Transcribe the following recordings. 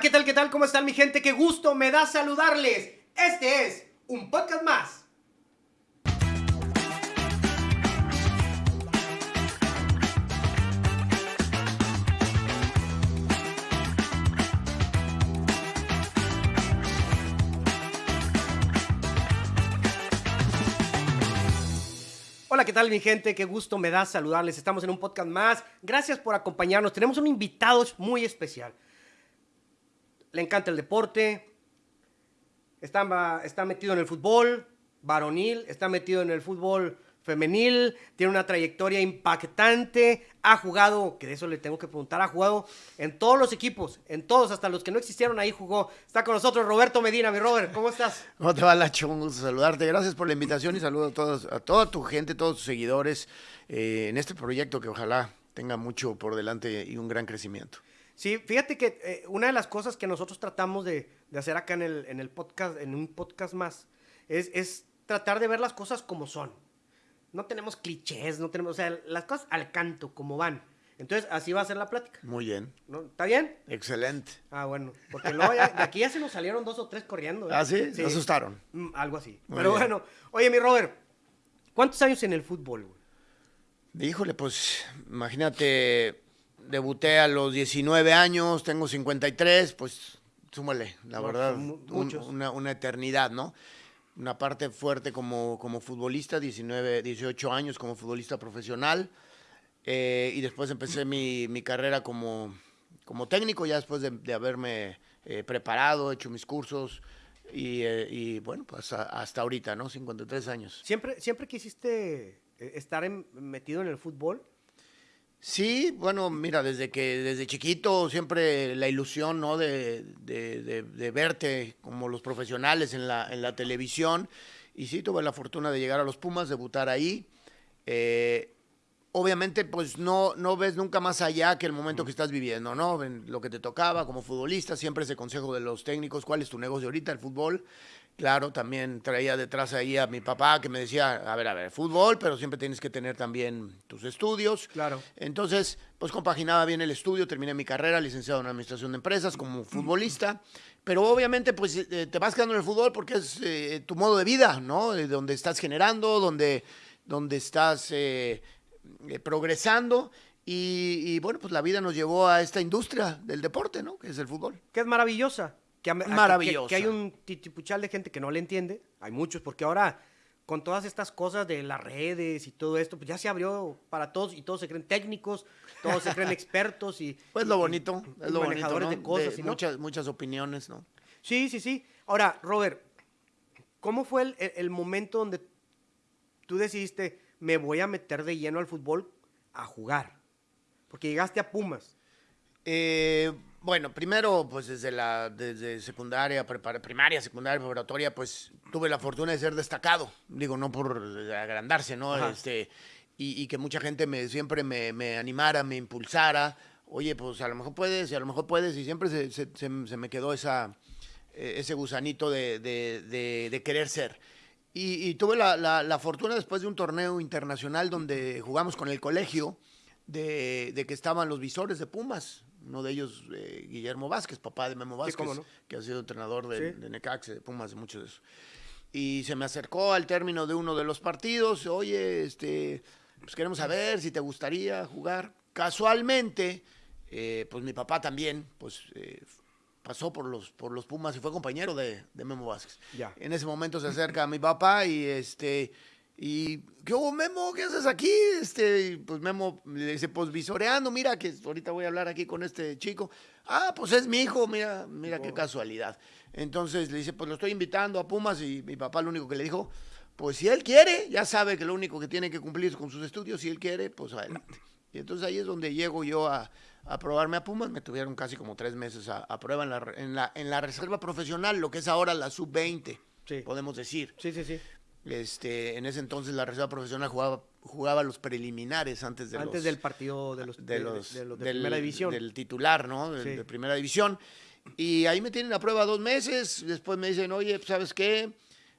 ¿qué tal? ¿Qué tal? ¿Cómo están mi gente? Qué gusto me da saludarles. Este es un podcast más. Hola, ¿qué tal mi gente? Qué gusto me da saludarles. Estamos en un podcast más. Gracias por acompañarnos. Tenemos un invitado muy especial. Le encanta el deporte. Está, metido en el fútbol varonil. Está metido en el fútbol femenil. Tiene una trayectoria impactante. Ha jugado, que de eso le tengo que preguntar, ha jugado en todos los equipos. En todos, hasta los que no existieron ahí jugó. Está con nosotros Roberto Medina. Mi Robert, ¿cómo estás? ¿Cómo te va, Lacho? Un gusto saludarte. Gracias por la invitación y saludo a toda tu gente, todos tus seguidores eh, en este proyecto que ojalá tenga mucho por delante y un gran crecimiento. Sí, fíjate que eh, una de las cosas que nosotros tratamos de, de hacer acá en el, en el, podcast, en un podcast más, es, es tratar de ver las cosas como son. No tenemos clichés, no tenemos, o sea, las cosas al canto, como van. Entonces, así va a ser la plática. Muy bien. ¿no? ¿Está bien? Excelente. Ah, bueno, porque luego ya, de aquí ya se nos salieron dos o tres corriendo. ¿eh? ¿Ah, sí? Se asustaron. Mm, algo así. Muy Pero bien. bueno, oye, mi Robert, ¿cuántos años en el fútbol, güey? Híjole, pues imagínate, debuté a los 19 años, tengo 53, pues súmale, la verdad, un- una, una eternidad, ¿no? Una parte fuerte como, como futbolista, 19, 18 años como futbolista profesional, eh, y después empecé mi, mi carrera como, como técnico, ya después de, de haberme eh, preparado, hecho mis cursos, y, eh, y, bueno, pues a- hasta ahorita, ¿no? 53 años. ¿Siempre, siempre quisiste eh, estar en- metido en el fútbol? Sí, bueno, mira, desde que desde chiquito siempre la ilusión, ¿no? De, de- de- de verte como los profesionales en la, en la televisión. Y sí, tuve la fortuna de llegar a los Pumas, debutar ahí. Eh, obviamente, pues no, no ves nunca más allá que el momento que estás viviendo, ¿no? En lo que te tocaba como futbolista, siempre ese consejo de los técnicos, ¿cuál es tu negocio ahorita? El fútbol. Claro, también traía detrás ahí a mi papá que me decía, a ver, a ver, fútbol, pero siempre tienes que tener también tus estudios. Claro. Entonces, pues compaginaba bien el estudio, terminé mi carrera, licenciado en Administración de Empresas como futbolista, pero obviamente pues eh, te vas quedando en el fútbol porque es eh, tu modo de vida, ¿no? Eh, donde estás generando, donde, donde estás eh, eh, progresando y, y, bueno, pues la vida nos llevó a esta industria del deporte, ¿no? Que es el fútbol. que es maravillosa. Que, que- hay un titipuchal de gente que no le entiende. Hay muchos, porque ahora con todas estas cosas de las redes y todo esto, pues ya se abrió para todos y todos se creen técnicos, todos se creen expertos y... Pues lo bonito, y es lo bonito, manejadores ¿no? de cosas. De y ¿no? muchas, muchas opiniones, ¿no? Sí, sí, sí. Ahora, Robert, ¿cómo fue el, el- el momento donde tú decidiste, me voy a meter de lleno al fútbol a jugar? Porque llegaste a Pumas. Eh, bueno, primero, pues desde la desde secundaria, primaria, secundaria, preparatoria, pues tuve la fortuna de ser destacado. Digo, no por agrandarse, ¿no? Ajá. Este, y, y que mucha gente me siempre me, me animara, me impulsara. Oye, pues a lo mejor puedes, y a lo mejor puedes, y siempre se, se- se- se me quedó esa, eh, ese gusanito de, de- de- de querer ser. Y, y tuve la, la- la fortuna después de un torneo internacional donde jugamos con el colegio, de, de que estaban los visores de Pumas. Uno de ellos, eh, Guillermo Vázquez, papá de Memo Sí, Vázquez, cómo no. que ha sido entrenador de, Sí. de de Pumas, de muchos de esos. Y se me acercó al término de uno de los partidos, oye, este, pues queremos saber si te gustaría jugar. Casualmente, eh, pues mi papá también, pues eh, pasó por los, por los Pumas y fue compañero de, de Memo Vázquez. Ya. En ese momento se acerca a mi papá y este y ¿qué hubo Memo? ¿Qué haces aquí? Este, pues Memo le dice, pues visoreando, mira que ahorita voy a hablar aquí con este chico. Ah, pues es mi hijo, mira, mira qué casualidad. Entonces le dice, pues lo estoy invitando a Pumas y mi papá lo único que le dijo, pues si él quiere, ya sabe que lo único que tiene que cumplir es con sus estudios, si él quiere, pues adelante. Y entonces ahí es donde llego yo a, a probarme a Pumas, me tuvieron casi como tres meses a, a prueba en la, en, la, en la reserva profesional, lo que es ahora la sub-20, Sí. podemos decir. Sí, sí, sí. Este, en ese entonces la reserva profesional jugaba, jugaba los preliminares antes de Antes los, del partido de los de, de los de los de del, primera división. del titular, ¿no? Sí. De primera división. Y ahí me tienen a prueba dos meses. Después me dicen, oye, pues, ¿sabes qué?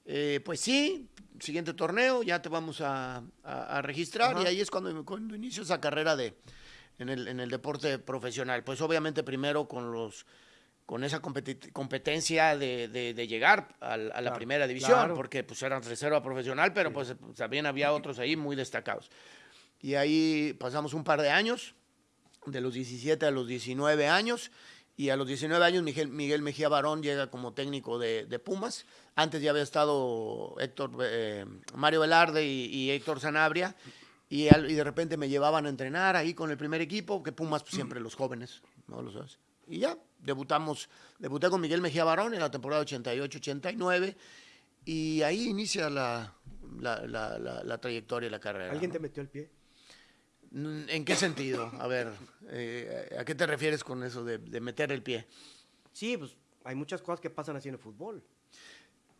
Eh, pues sí, siguiente torneo, ya te vamos a, a- a registrar. Ajá. Y ahí es cuando, cuando inicio esa carrera de, en, el, en el deporte profesional. Pues obviamente primero con los con esa competencia de, de- de llegar a, la Claro, primera división, claro. porque pues eran reserva profesional, pero pues también había otros ahí muy destacados. Y ahí pasamos un par de años, de los 17 a los 19 años, y a los 19 años Miguel, Miguel Mejía Barón llega como técnico de, de Pumas. Antes ya había estado Héctor, eh, Mario Velarde y, y Héctor Sanabria, y, al- y de repente me llevaban a entrenar ahí con el primer equipo, que Pumas pues, siempre los jóvenes, ¿no lo sabes? Y ya, debutamos, debuté con Miguel Mejía Barón en la temporada 88-89, y ahí inicia la, la, la- trayectoria y la carrera. ¿Alguien ¿no? te metió el pie? Mm, ¿En qué sentido? A ver, eh, ¿a qué te refieres con eso de, de meter el pie? Sí, pues hay muchas cosas que pasan así en el fútbol.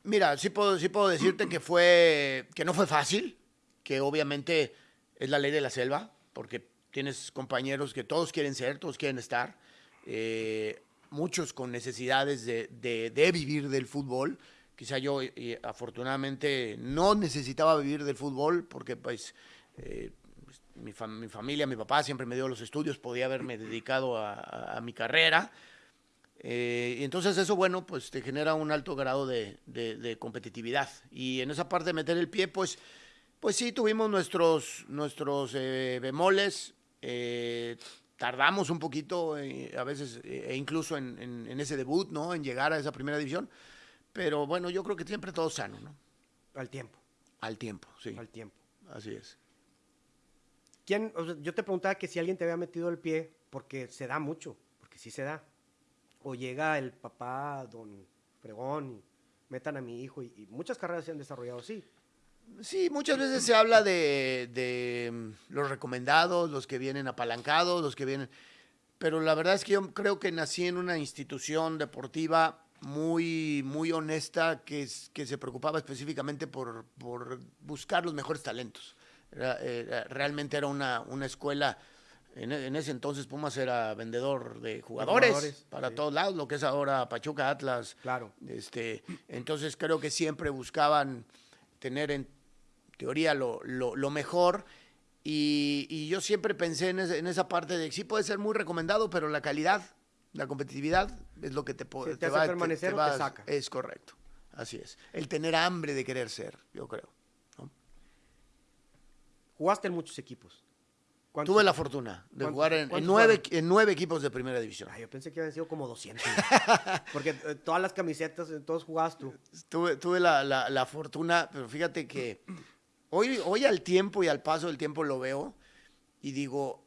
Mira, sí puedo, sí puedo decirte que fue, que no fue fácil, que obviamente es la ley de la selva, porque tienes compañeros que todos quieren ser, todos quieren estar, eh, muchos con necesidades de, de- de vivir del fútbol. Quizá yo, eh, afortunadamente, no necesitaba vivir del fútbol, porque pues eh, mi, fam- mi familia, mi papá siempre me dio los estudios, podía haberme dedicado a- mi carrera. Eh, y entonces eso, bueno, pues te genera un alto grado de, competitividad. Y en esa parte de meter el pie, pues, pues sí, tuvimos nuestros, nuestros eh, bemoles. eh, tardamos un poquito, eh, a veces, eh, e incluso en, en- en ese debut, ¿no? En llegar a esa primera división. Pero bueno, yo creo que siempre todo sano, ¿no? Al tiempo, Al tiempo, sí. al tiempo. Así es. ¿Quién, o sea, yo te preguntaba que si alguien te había metido el pie, porque se da mucho, porque sí se da. O llega el papá, don Fregón, y metan a mi hijo, y, y muchas carreras se han desarrollado así. Sí, muchas veces se habla de, de, mm, los recomendados, los que vienen apalancados, los que vienen... Pero la verdad es que yo creo que nací en una institución deportiva muy, muy honesta que, es- que se preocupaba específicamente por, por buscar los mejores talentos. Era- era- realmente era una, una escuela... En, en ese entonces Pumas era vendedor de jugadores, jugadores, para sí. todos lados, lo que es ahora Pachuca, Atlas, Claro. este, entonces creo que siempre buscaban tener en teoría lo, lo- lo mejor. Y, y yo siempre pensé en, ese- en esa parte de sí puede ser muy recomendado, pero la calidad, la competitividad es lo que te, po- Sí, te hace permanecer o te saca. Es correcto, así es. El tener hambre de querer ser, yo creo. ¿no? Jugaste en muchos equipos. Tuve la fortuna de ¿Cuántos- jugar en, en nueve, en nueve equipos de primera división. Ay, yo pensé que habían sido como 200. porque eh, todas las camisetas, eh, todos jugabas tú. Tuve, tuve la, la- la fortuna, pero fíjate que hoy, hoy al tiempo y al paso del tiempo lo veo y digo,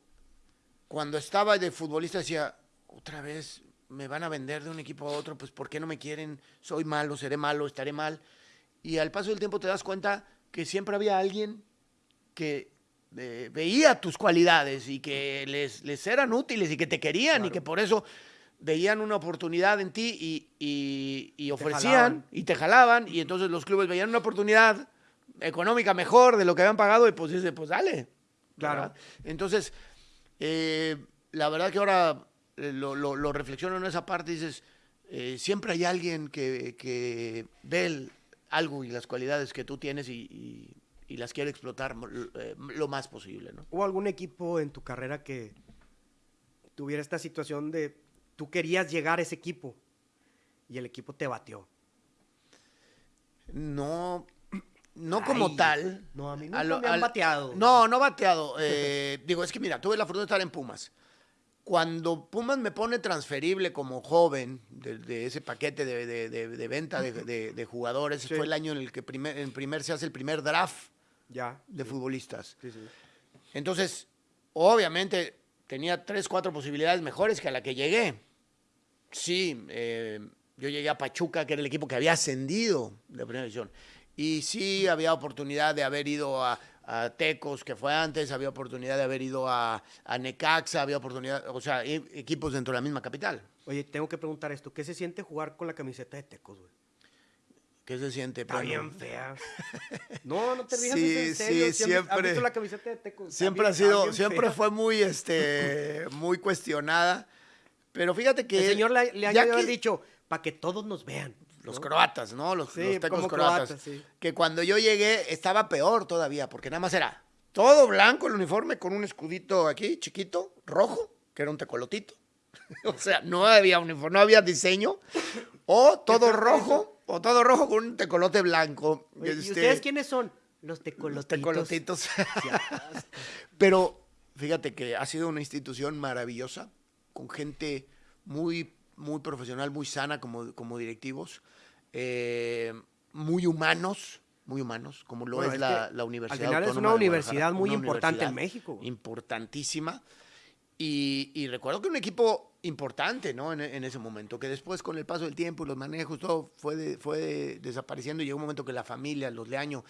cuando estaba de futbolista decía, otra vez me van a vender de un equipo a otro, pues ¿por qué no me quieren? Soy malo, seré malo, estaré mal. Y al paso del tiempo te das cuenta que siempre había alguien que eh, veía tus cualidades y que les, les eran útiles y que te querían y que por eso veían una oportunidad en ti y, y- y ofrecían y te jalaban y entonces los clubes veían una oportunidad económica mejor de lo que habían pagado y pues dice, pues dale. Claro. ¿verdad? Entonces, eh, la verdad que ahora eh, lo, lo- lo reflexiono en esa parte y dices, eh, siempre hay alguien que, que ve el- algo y las cualidades que tú tienes y, y- y las quiere explotar eh, lo más posible, ¿no? ¿Hubo algún equipo en tu carrera que tuviera esta situación de tú querías llegar a ese equipo y el equipo te batió? No, no como tal. no, a mí A nunca lo- me han al- bateado. No, no bateado. eh, digo, es que mira, tuve la fortuna de estar en Pumas. Cuando Pumas me pone transferible como joven de, de ese paquete de, de- venta de, jugadores, Sí. fue el año en el que primer, en primer se hace el primer draft Ya. de futbolistas. Sí, sí. Entonces, obviamente, tenía tres, cuatro posibilidades mejores que a la que llegué. Sí, eh, yo llegué a Pachuca, que era el equipo que había ascendido de primera división. Y sí había oportunidad de haber ido a, a Tecos, que fue antes, había oportunidad de haber ido a, a Necaxa, había oportunidad, o sea, e- equipos dentro de la misma capital. Oye, tengo que preguntar esto. ¿Qué se siente jugar con la camiseta de Tecos, güey? ¿Qué se siente? Está bien fea. No, no te rías, Sí, en serio. sí, ¿Sí has- ¿Has siempre- visto la camiseta de? Está Siempre bien- ha sido, siempre fea. fue muy, este, muy cuestionada. Pero fíjate que. El señor le, le ha que- dicho, para que todos nos vean. Los ¿no? croatas, ¿no? Los, Sí, los tecos croatas. croatas, sí. Que cuando yo llegué estaba peor todavía, porque nada más era todo blanco el uniforme con un escudito aquí, chiquito, rojo, que era un tecolotito. o sea, no había uniforme, no había diseño. O todo rojo, o todo rojo con un tecolote blanco. ¿Y Este, ustedes quiénes son? Los los tecolotitos. tecolotitos. Qué asco. Pero fíjate que ha sido una institución maravillosa, con gente muy, muy profesional, muy sana como, como directivos, eh, muy humanos, muy humanos, como lo Bueno, es, la, que la Universidad. al final es una universidad muy una importante en México. Importantísima. Y, y recuerdo que un equipo importante, ¿no? En, en ese momento, que después con el paso del tiempo y los manejos, todo fue, de- fue desapareciendo y llegó un momento que la familia, los Leaño,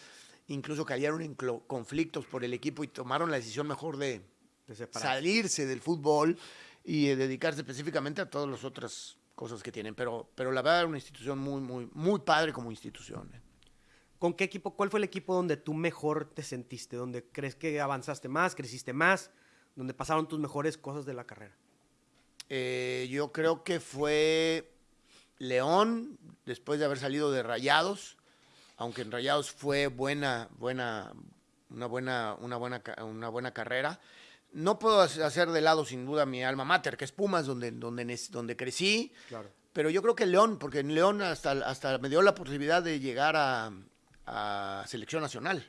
incluso cayeron en conflictos por el equipo y tomaron la decisión mejor de De salirse del fútbol y de dedicarse específicamente a todas las otras cosas que tienen. Pero, pero la verdad, era una institución muy, muy, muy padre como institución. ¿eh? ¿Con qué equipo? ¿Cuál fue el equipo donde tú mejor te sentiste? ¿Donde crees que avanzaste más, creciste más? ¿Donde pasaron tus mejores cosas de la carrera? Eh, yo creo que fue León, después de haber salido de Rayados, aunque en Rayados fue buena, buena, una buena, una buena, una buena carrera. No puedo hace- hacer de lado sin duda mi alma mater, que es Pumas, donde, donde, donde crecí. Claro. Pero yo creo que León, porque en León hasta, hasta me dio la posibilidad de llegar a, a selección nacional.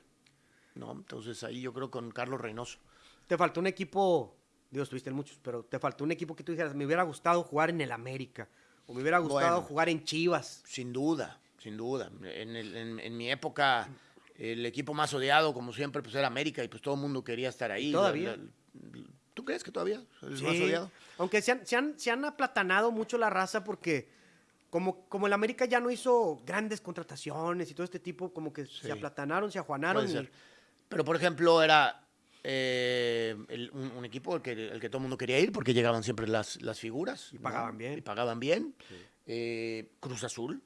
¿no? Entonces ahí yo creo con Carlos Reynoso. Te faltó un equipo, digo, estuviste en muchos, pero te faltó un equipo que tú dijeras, me hubiera gustado jugar en el América, o me hubiera gustado Bueno. jugar en Chivas. Sin duda, sin duda. En, el- en- en mi época, el equipo más odiado, como siempre, pues era América y pues todo el mundo quería estar ahí. ¿Todavía? La- la- ¿Tú crees que todavía es más Sí, odiado? aunque se han, se, han, se han aplatanado mucho la raza porque como, como el América ya no hizo grandes contrataciones y todo este tipo, como que Sí. se aplatanaron, se ajuanaron. Y-. Pero, por ejemplo, era eh, el- un, un equipo al que, el que todo el mundo quería ir porque llegaban siempre las, las figuras. Y ¿no? pagaban bien. Y pagaban bien. Eh, Cruz Azul.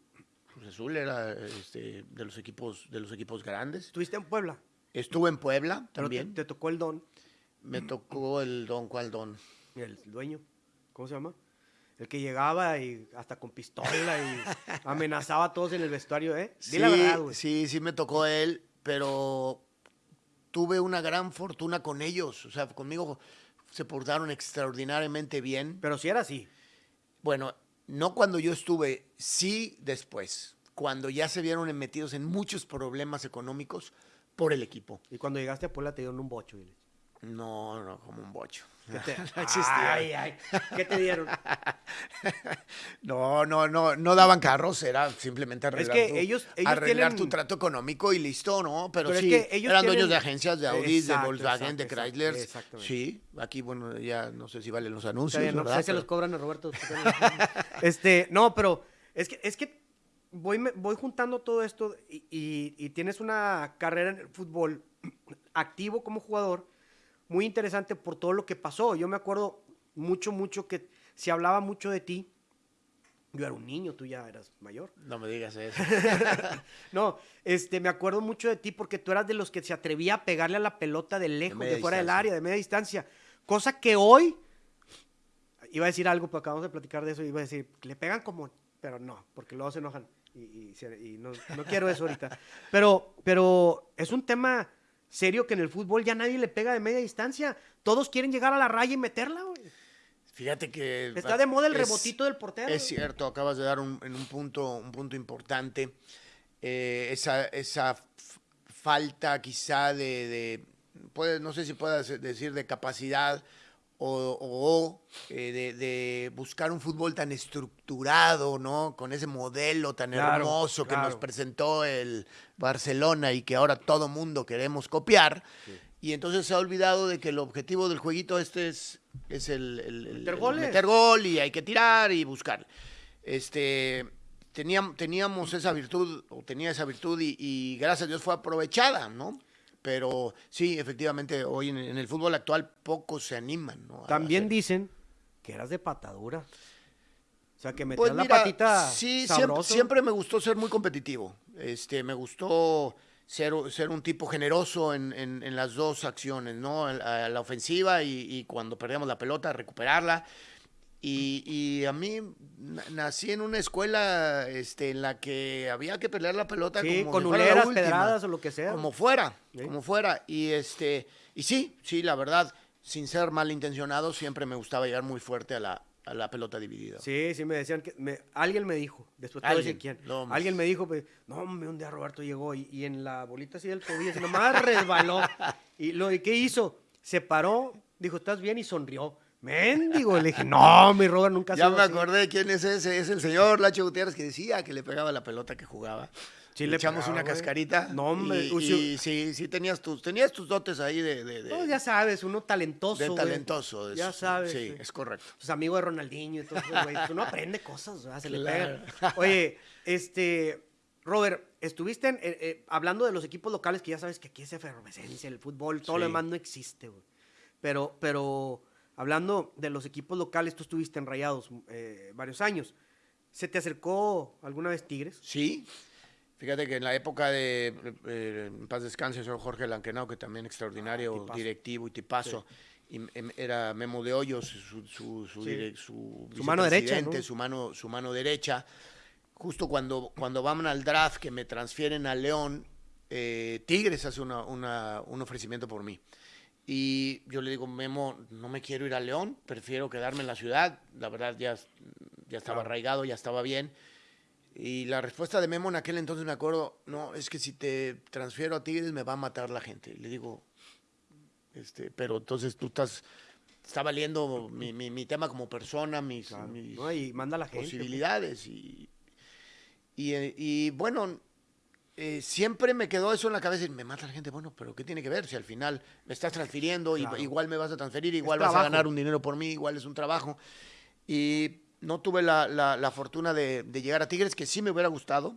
Cruz Azul era este, de, los equipos, de los equipos grandes. Estuviste en Puebla, Estuve en Puebla pero también. te tocó el don, Me tocó el don, ¿cuál don? el dueño, ¿cómo se llama? El que llegaba y hasta con pistola y amenazaba a todos en el vestuario, ¿eh? La verdad, güey. Sí, sí me tocó él, pero tuve una gran fortuna con ellos. O sea, conmigo se portaron extraordinariamente bien. Pero sí era así. Bueno, no cuando yo estuve, sí después, cuando ya se vieron metidos en muchos problemas económicos por el equipo. Y cuando llegaste a Puebla te dieron un bocho. No, no, como un bocho. ¿Qué te, No existía. Ay, ay, ¿Qué te dieron? No, no, no, no daban carros, era simplemente arreglar, que tu, ellos- ellos arreglar tienen- tu trato económico y listo, ¿no? Pero, Pero es sí, que ellos eran tienen- dueños de agencias de Audi, de Volkswagen, exacto, de Chrysler. exactamente. Sí, aquí, bueno, ya no sé si valen los anuncios, bien, no, ¿verdad? sé, se los cobran a Roberto. este, no, pero es que, es que voy, voy juntando todo esto y, y- y tienes una carrera en el fútbol activo como jugador muy interesante por todo lo que pasó. Yo me acuerdo mucho, mucho que se hablaba mucho de ti. Yo era un niño, tú ya eras mayor. No me digas eso. No, este, me acuerdo mucho de ti porque tú eras de los que se atrevía a pegarle a la pelota de lejos, de, fuera del área, de media distancia. Cosa que hoy, iba a decir algo, pero acabamos de platicar de eso, iba a decir, le pegan como, pero no, porque luego se enojan. Y, y se- y no, no quiero eso ahorita. Pero, pero es un tema serio que en el fútbol ya nadie le pega de media distancia. Todos quieren llegar a la raya y meterla, güey. Fíjate que... Está de moda el es- rebotito del portero. Es cierto, acabas de dar un, en un punto, un punto importante. Eh, esa, esa falta quizá de, de- puede- no sé si puedas decir de capacidad o, o, eh, de, de buscar un fútbol tan estructurado, ¿no? Con ese modelo tan Claro, hermoso que nos presentó el Barcelona y que ahora todo mundo queremos copiar. Y entonces se ha olvidado de que el objetivo del jueguito este es, es el, el- el- Meter el meter gol y hay que tirar y buscar. Este, teníamos, teníamos esa virtud, o tenía esa virtud y, y gracias a Dios fue aprovechada, ¿no? Pero sí, efectivamente, hoy en, en el fútbol actual pocos se animan, ¿no? También hacer- dicen que eras de patadura. O sea, que metías Pues la mira, patita sí, siempre, me gustó ser muy competitivo. Este, me gustó ser, ser un tipo generoso en, en- en las dos acciones, ¿no? A, a la ofensiva y, y cuando perdíamos la pelota, recuperarla. Y, y a mí na- nací en una escuela este, en la que había que pelear la pelota Sí, como con si fuera la uleras, última, pedradas o lo que sea. Como fuera, Sí. como fuera. Y este, y sí, sí, la verdad, sin ser malintencionado, siempre me gustaba llegar muy fuerte a la, a la pelota dividida. Sí, sí, me decían que. me- alguien me dijo, después decir Alguien, quién. no, alguien me dijo, pues, no, hombre, un día Roberto llegó y, y en la bolita así del tobillo, así nomás resbaló. y lo ¿y qué hizo? Se paró, dijo, ¿estás bien? Y sonrió. Méndigo. Le dije, no, mi Robert nunca ha Ya me así". acordé quién es ese, es el señor Lacho Gutiérrez que decía que le pegaba la pelota que jugaba. Sí, le le echamos pegaba, una güey. cascarita. No, hombre, Y, y sí, sí tenías tus, tenías tus dotes ahí de, de, de- No, ya sabes, uno talentoso. de güey. talentoso. de Ya eso. sabes. Sí, sí. es correcto. Pues amigo de Ronaldinho y todo eso, güey. Uno aprende cosas, ¿verdad? se le pega. Oye, este, Robert, estuviste en, eh, eh, hablando de los equipos locales, que ya sabes que aquí es efervescencia, el fútbol, todo lo demás no existe, güey. Pero, pero, hablando de los equipos locales, tú estuviste en Rayados eh, varios años. ¿Se te acercó alguna vez Tigres? Sí. Fíjate que en la época de, eh, en paz descanse, el señor Jorge Lanquenau, que también extraordinario Ah, directivo y tipazo, y em- era Memo de Hoyos, su, su, su, Sí. su mano derecha, ¿no? su, mano, su mano derecha. Justo cuando, cuando van al draft, que me transfieren a León, eh, Tigres hace una- una- un ofrecimiento por mí. Y yo le digo, Memo, no me quiero ir a León, prefiero quedarme en la ciudad. La verdad, ya, ya estaba Claro. arraigado, ya estaba bien. Y la respuesta de Memo en aquel entonces me acuerdo, no, es que si te transfiero a Tigres me va a matar la gente. Le digo, este, pero entonces tú estás, está valiendo mi, mi- mi tema como persona, mis, mis ¿no? Y manda a la gente. pues. posibilidades. Y, y, y, bueno, eh, siempre me quedó eso en la cabeza y me mata la gente. Bueno, pero ¿qué tiene que ver? Si al final me estás transfiriendo, y- igual me vas a transferir, igual vas a ganar un dinero por mí, igual es un trabajo. Y no tuve la, la- la fortuna de, de llegar a Tigres, que sí me hubiera gustado.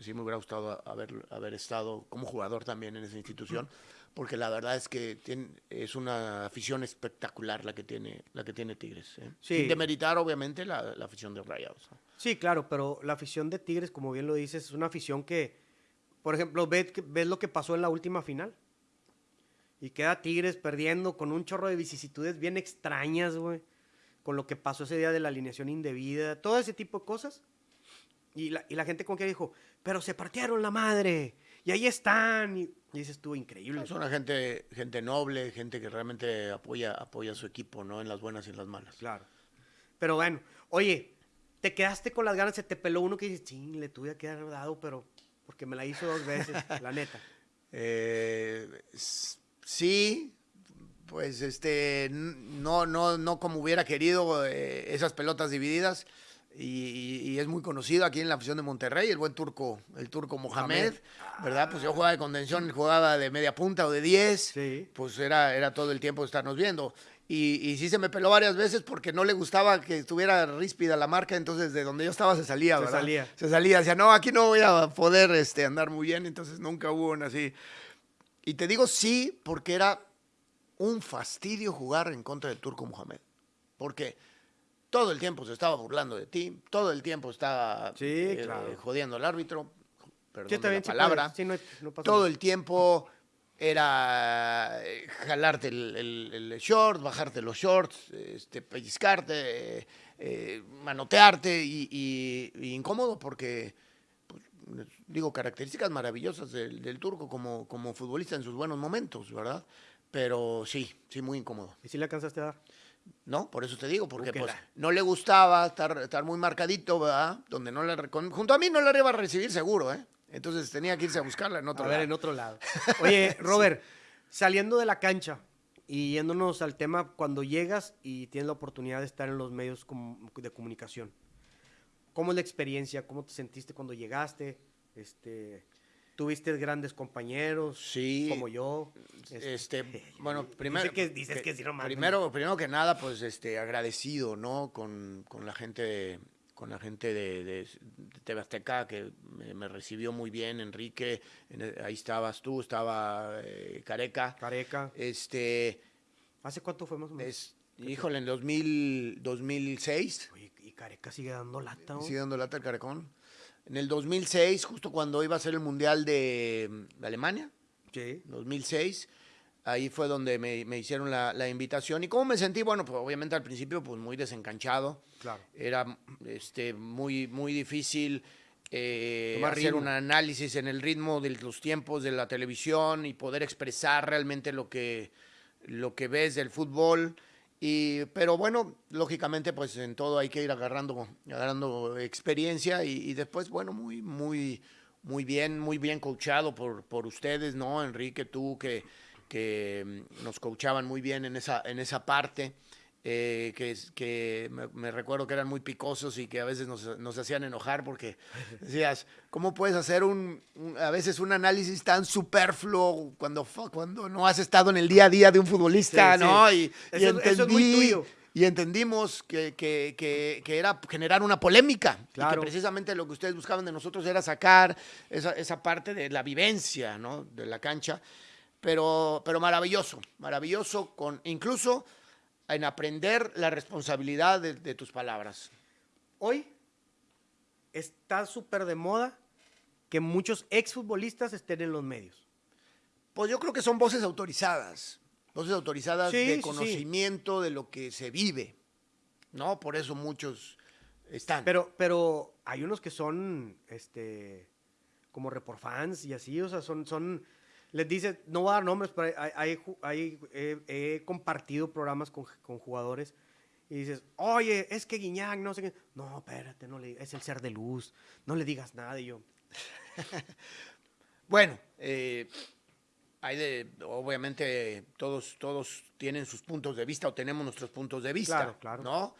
Sí me hubiera gustado haber, haber estado como jugador también en esa institución, porque la verdad es que tiene- es una afición espectacular la que tiene, la que tiene Tigres. ¿eh? Sí. Sin demeritar, obviamente, la, la afición de Rayados. Sí, claro, pero la afición de Tigres, como bien lo dices, es una afición que, por ejemplo, ves, ves lo que pasó en la última final. Y queda Tigres perdiendo con un chorro de vicisitudes bien extrañas, güey. Con lo que pasó ese día de la alineación indebida, todo ese tipo de cosas. Y la, y la gente como que dijo, pero se partieron la madre. Y ahí están. Y, y tú, increíble. Es una gente, gente noble, gente que realmente apoya, apoya a su equipo, ¿no? En las buenas y en las malas. Claro. Pero bueno, oye, te quedaste con las ganas, se te peló uno que dices, sí, le tuve que haber dado, pero porque me la hizo dos veces, la neta. Eh, sí, pues este, no, no, no como hubiera querido eh, esas pelotas divididas. Y, y- y es muy conocido aquí en la afición de Monterrey, el buen turco, el turco Mohamed, ¿verdad? Pues yo jugaba de contención, jugaba de media punta o de 10, Sí. pues era, era todo el tiempo estarnos viendo. Y, y sí se me peló varias veces porque no le gustaba que estuviera ríspida la marca, entonces de donde yo estaba se salía, Se ¿verdad? salía. Se salía, decía, no, aquí no voy a poder este, andar muy bien, entonces nunca hubo una así. Y te digo sí, porque era un fastidio jugar en contra del turco Mohamed. Porque todo el tiempo se estaba burlando de ti, todo el tiempo estaba Sí, eh, claro. jodiendo al árbitro, perdón Sí, la palabra. sí, no no todo nada. el tiempo era eh, jalarte el, el- el short, bajarte los shorts, este, pellizcarte, eh, eh, manotearte y, y- y incómodo porque, pues, digo, características maravillosas del, del turco como, como futbolista en sus buenos momentos, ¿verdad? Pero sí, sí, muy incómodo. ¿Y si le alcanzaste a dar? ¿no? Por eso te digo, porque que pues la- no le gustaba estar, estar muy marcadito, ¿verdad? Donde no con- junto a mí no la iba a recibir seguro, ¿eh? Entonces tenía que irse a buscarla en otro a ver, lado. en otro lado. Oye, Robert, saliendo de la cancha y yéndonos al tema cuando llegas y tienes la oportunidad de estar en los medios de comunicación. ¿Cómo es la experiencia? ¿Cómo te sentiste cuando llegaste? Este, ¿Tuviste grandes compañeros? Sí. Como yo. Este, bueno, Dice primero, que- dices que sí, no mames. primero, primero que nada, pues, este, agradecido, ¿no? Con, con la gente, de- con la gente de, de, de TV Azteca que me, me recibió muy bien, Enrique, en el- ahí estabas tú, estaba eh, Careca, Careca. este, ¿Hace cuánto fue más o menos? es, híjole, en 2000, 2006, Oye, y Careca sigue dando lata, ¿no? sigue dando lata el Carecón, en el 2006, justo cuando iba a ser el Mundial de, de Alemania, Sí. 2006. Ahí fue donde me, me hicieron la, la invitación. ¿Y cómo me sentí? Bueno, pues obviamente al principio pues muy desencanchado. Claro. Era este, muy, muy difícil eh, hacer ritmo. un análisis en el ritmo de los tiempos de la televisión y poder expresar realmente lo que, lo que ves del fútbol. Y, pero bueno, lógicamente, pues en todo hay que ir agarrando, agarrando experiencia y, y después, bueno, muy, muy, muy bien, muy bien coachado por, por ustedes, ¿no? Enrique, tú que, que mm, nos coachaban muy bien en esa, en esa parte. eh, que, que me, recuerdo que eran muy picosos y que a veces nos, nos hacían enojar porque decías, ¿cómo puedes hacer un, un- a veces un análisis tan superfluo cuando, cuando no has estado en el día a día de un futbolista, Sí, sí. ¿no? Y, y Eso- eso es muy entendí- tuyo. y entendimos que, que- que- que era generar una polémica. Y Claro. que precisamente lo que ustedes buscaban de nosotros era sacar esa, esa parte de la vivencia ¿no? de la cancha. Pero, pero maravilloso, maravilloso, con, incluso en aprender la responsabilidad de, de tus palabras. Hoy está súper de moda que muchos exfutbolistas estén en los medios. Pues yo creo que son voces autorizadas, voces autorizadas Sí, sí, de sí. conocimiento de lo que se vive, ¿no? Por eso muchos están. Pero, pero hay unos que son, este, como fans y así, o sea, son, son, les dice, no voy a dar nombres, pero hay, hay, ju- hay- he, he compartido programas con, con jugadores y dices, oye, es que Guiñac, no sé qué. No, espérate, no le, es el ser de luz, no le digas nada. Y yo, Bueno, eh, hay de, obviamente todos, todos tienen sus puntos de vista o tenemos nuestros puntos de vista, Claro, claro. ¿no?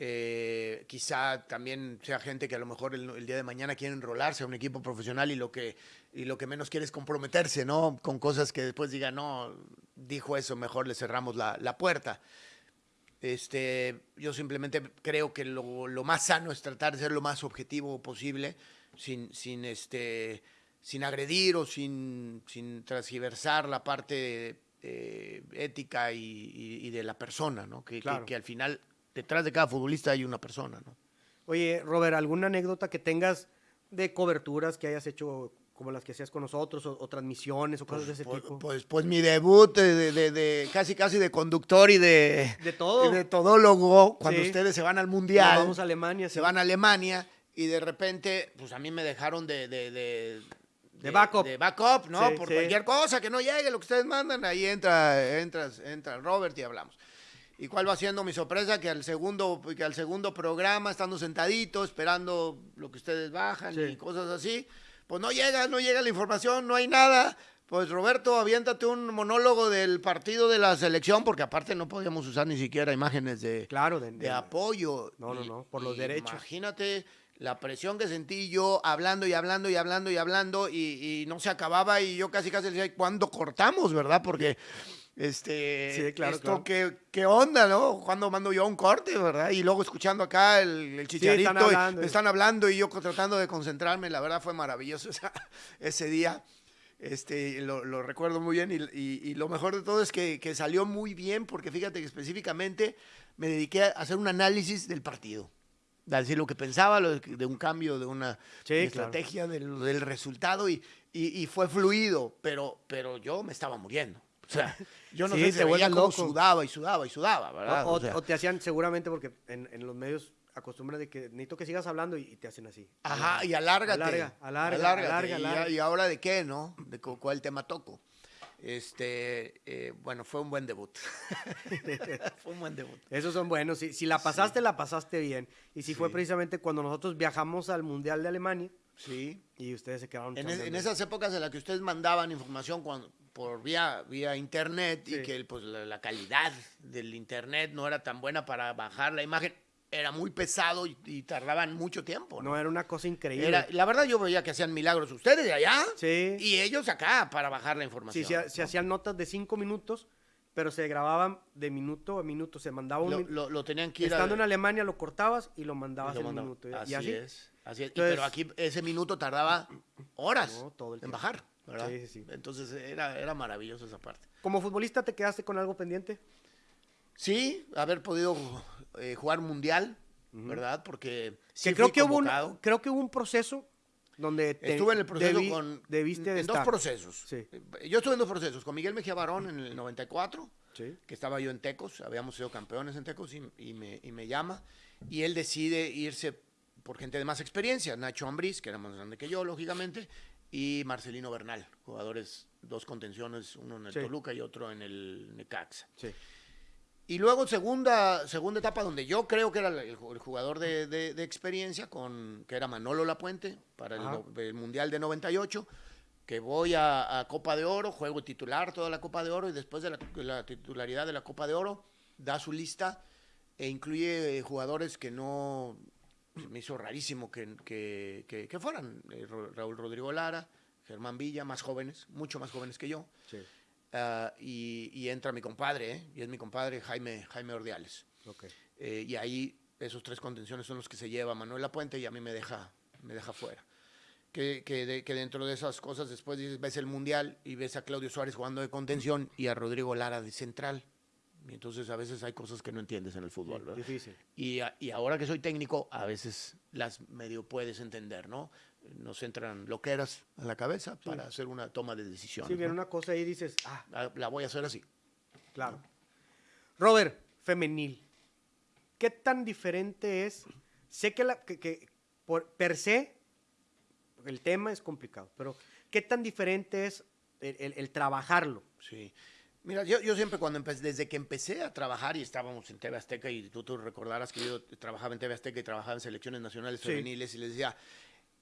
Eh, quizá también sea gente que a lo mejor el, el día de mañana quiere enrolarse a un equipo profesional y lo que y lo que menos quiere es comprometerse, ¿no? Con cosas que después diga, no, dijo eso, mejor le cerramos la, la puerta. Este, yo simplemente creo que lo, lo más sano es tratar de ser lo más objetivo posible, sin, sin, este, sin agredir o sin, sin transgiversar la parte eh, ética y, y- y de la persona, ¿no? Que, que- Claro. que al final detrás de cada futbolista hay una persona, ¿no? oye, Robert, ¿alguna anécdota que tengas de coberturas que hayas hecho como las que hacías con nosotros o, o transmisiones o cosas de ese Pues, tipo? pues, pues mi debut de, de- de- de- casi casi de conductor y de, De todo. y de todólogo cuando Sí. ustedes se van al Nos mundial. vamos a Alemania, se sí. van a Alemania y de repente, pues a mí me dejaron de... De, backup. De backup, ¿no? Sí, Por cualquier cosa que no llegue, lo que ustedes mandan, ahí entra, entra, entra Robert y hablamos. ¿Y cuál va siendo mi sorpresa? Que al segundo, que al segundo programa, estando sentadito, esperando lo que ustedes bajan y cosas así, pues no llega, no llega la información, no hay nada. Pues Roberto, aviéntate un monólogo del partido de la selección, porque aparte no podíamos usar ni siquiera imágenes de, Claro, de, de de- apoyo. No, no, no, por los y derechos. Imagínate la presión que sentí yo hablando y hablando y hablando y hablando y, y no se acababa y yo casi casi decía, ¿cuándo cortamos, verdad? Porque este, Sí, claro, esto, claro. ¿qué, qué onda, no? ¿Cuándo mando yo un corte, verdad? Y luego escuchando acá el, el chicharito, están y- hablando. están hablando y yo tratando de concentrarme, la verdad fue maravilloso ese día. Este, lo, lo recuerdo muy bien y, y- y lo mejor de todo es que, que salió muy bien porque fíjate que específicamente me dediqué a hacer un análisis del partido. A decir lo que pensaba, lo de, de un cambio, de una Sí, de claro. estrategia, del, del resultado y, y- y fue fluido, pero, pero yo me estaba muriendo. O sea, yo no Sí, sé, te se veía cómo loco. sudaba y sudaba y sudaba, ¿verdad? O, O o- sea, o te hacían seguramente porque en, en los medios acostumbran de que necesito que sigas hablando y, y te hacen así. Ajá, y alárgate. Alarga, alarga, alárgate, alarga, y, alarga. y ahora de qué, ¿no? De cu- cuál tema toco. Este, eh, bueno, fue un buen debut. fue un buen debut. Esos son buenos. Si, si la pasaste, la pasaste bien. Y si fue Sí. precisamente cuando nosotros viajamos al Mundial de Alemania Sí. y ustedes se quedaron En, es- en esas épocas en las que ustedes mandaban información cuando- por vía, vía internet Sí. y que pues, la, la calidad del internet no era tan buena para bajar la imagen, era muy pesado y, y tardaban mucho tiempo. ¿no? No, era una cosa increíble. Era- la verdad yo veía que hacían milagros ustedes de allá Sí. y ellos acá para bajar la Sí, información. se, se ¿no? hacían notas de cinco minutos, pero se grababan de minuto a minuto. Se mandaba un lo, lo- lo tenían que ir a- Estando en Alemania lo cortabas y lo mandabas en minuto. Así, y así. es. Así es. Y pero aquí ese minuto tardaba horas No, todo el en tiempo. bajar. ¿Verdad? Sí, sí, sí. Entonces era, era maravilloso esa parte. Como futbolista, ¿te quedaste con algo pendiente? Sí, haber podido eh, jugar mundial, ¿verdad? Porque sí que creo que, hubo un, creo que hubo un proceso donde te- Estuve en el proceso con. debiste de en dos estar. procesos. Sí. Yo estuve en dos procesos. Con Miguel Mejía Barón en el 94, Sí. que estaba yo en Tecos. Habíamos sido campeones en Tecos y, y me, y me llama. Y él decide irse por gente de más experiencia. Nacho Ambriz, que era más grande que yo, lógicamente. Y Marcelino Bernal, jugadores, dos contenciones, uno en el Sí. Toluca y otro en el Necaxa. Sí. Y luego segunda, segunda etapa donde yo creo que era el, el jugador de, de- de experiencia, con, que era Manolo Lapuente, para el, Mundial de 98, que voy a, a Copa de Oro, juego titular toda la Copa de Oro y después de la, la titularidad de la Copa de Oro, da su lista e incluye eh, jugadores que no... Me hizo rarísimo que, que, que- que fueran eh, Raúl Rodrigo Lara, Germán Villa, más jóvenes, mucho más jóvenes que yo. Sí. Ah, y, y entra mi compadre, ¿eh? y es mi compadre Jaime, Jaime Ordiales. Eh, y ahí esos tres contenciones son los que se lleva Manuel Lapuente y a mí me deja, me deja fuera. Que, que, de- que dentro de esas cosas después ves el Mundial y ves a Claudio Suárez jugando de contención y a Rodrigo Lara de central. Y entonces a veces hay cosas que no entiendes en el fútbol. ¿verdad? Difícil. Y, a- y ahora que soy técnico, a veces las medio puedes entender, ¿no? Nos entran loqueras a la cabeza para hacer una toma de decisión. Si viene una cosa ahí y dices, ah, La, la voy a hacer así. claro. Robert, femenil. ¿Qué tan diferente es? Sé que, la, que, que por per se el tema es complicado, pero ¿qué tan diferente es el, el- el trabajarlo? Sí. Mira, yo, yo siempre cuando empecé, desde que empecé a trabajar y estábamos en TV Azteca y tú, tú recordarás que yo trabajaba en TV Azteca y trabajaba en selecciones nacionales Sí. femeniles y les decía,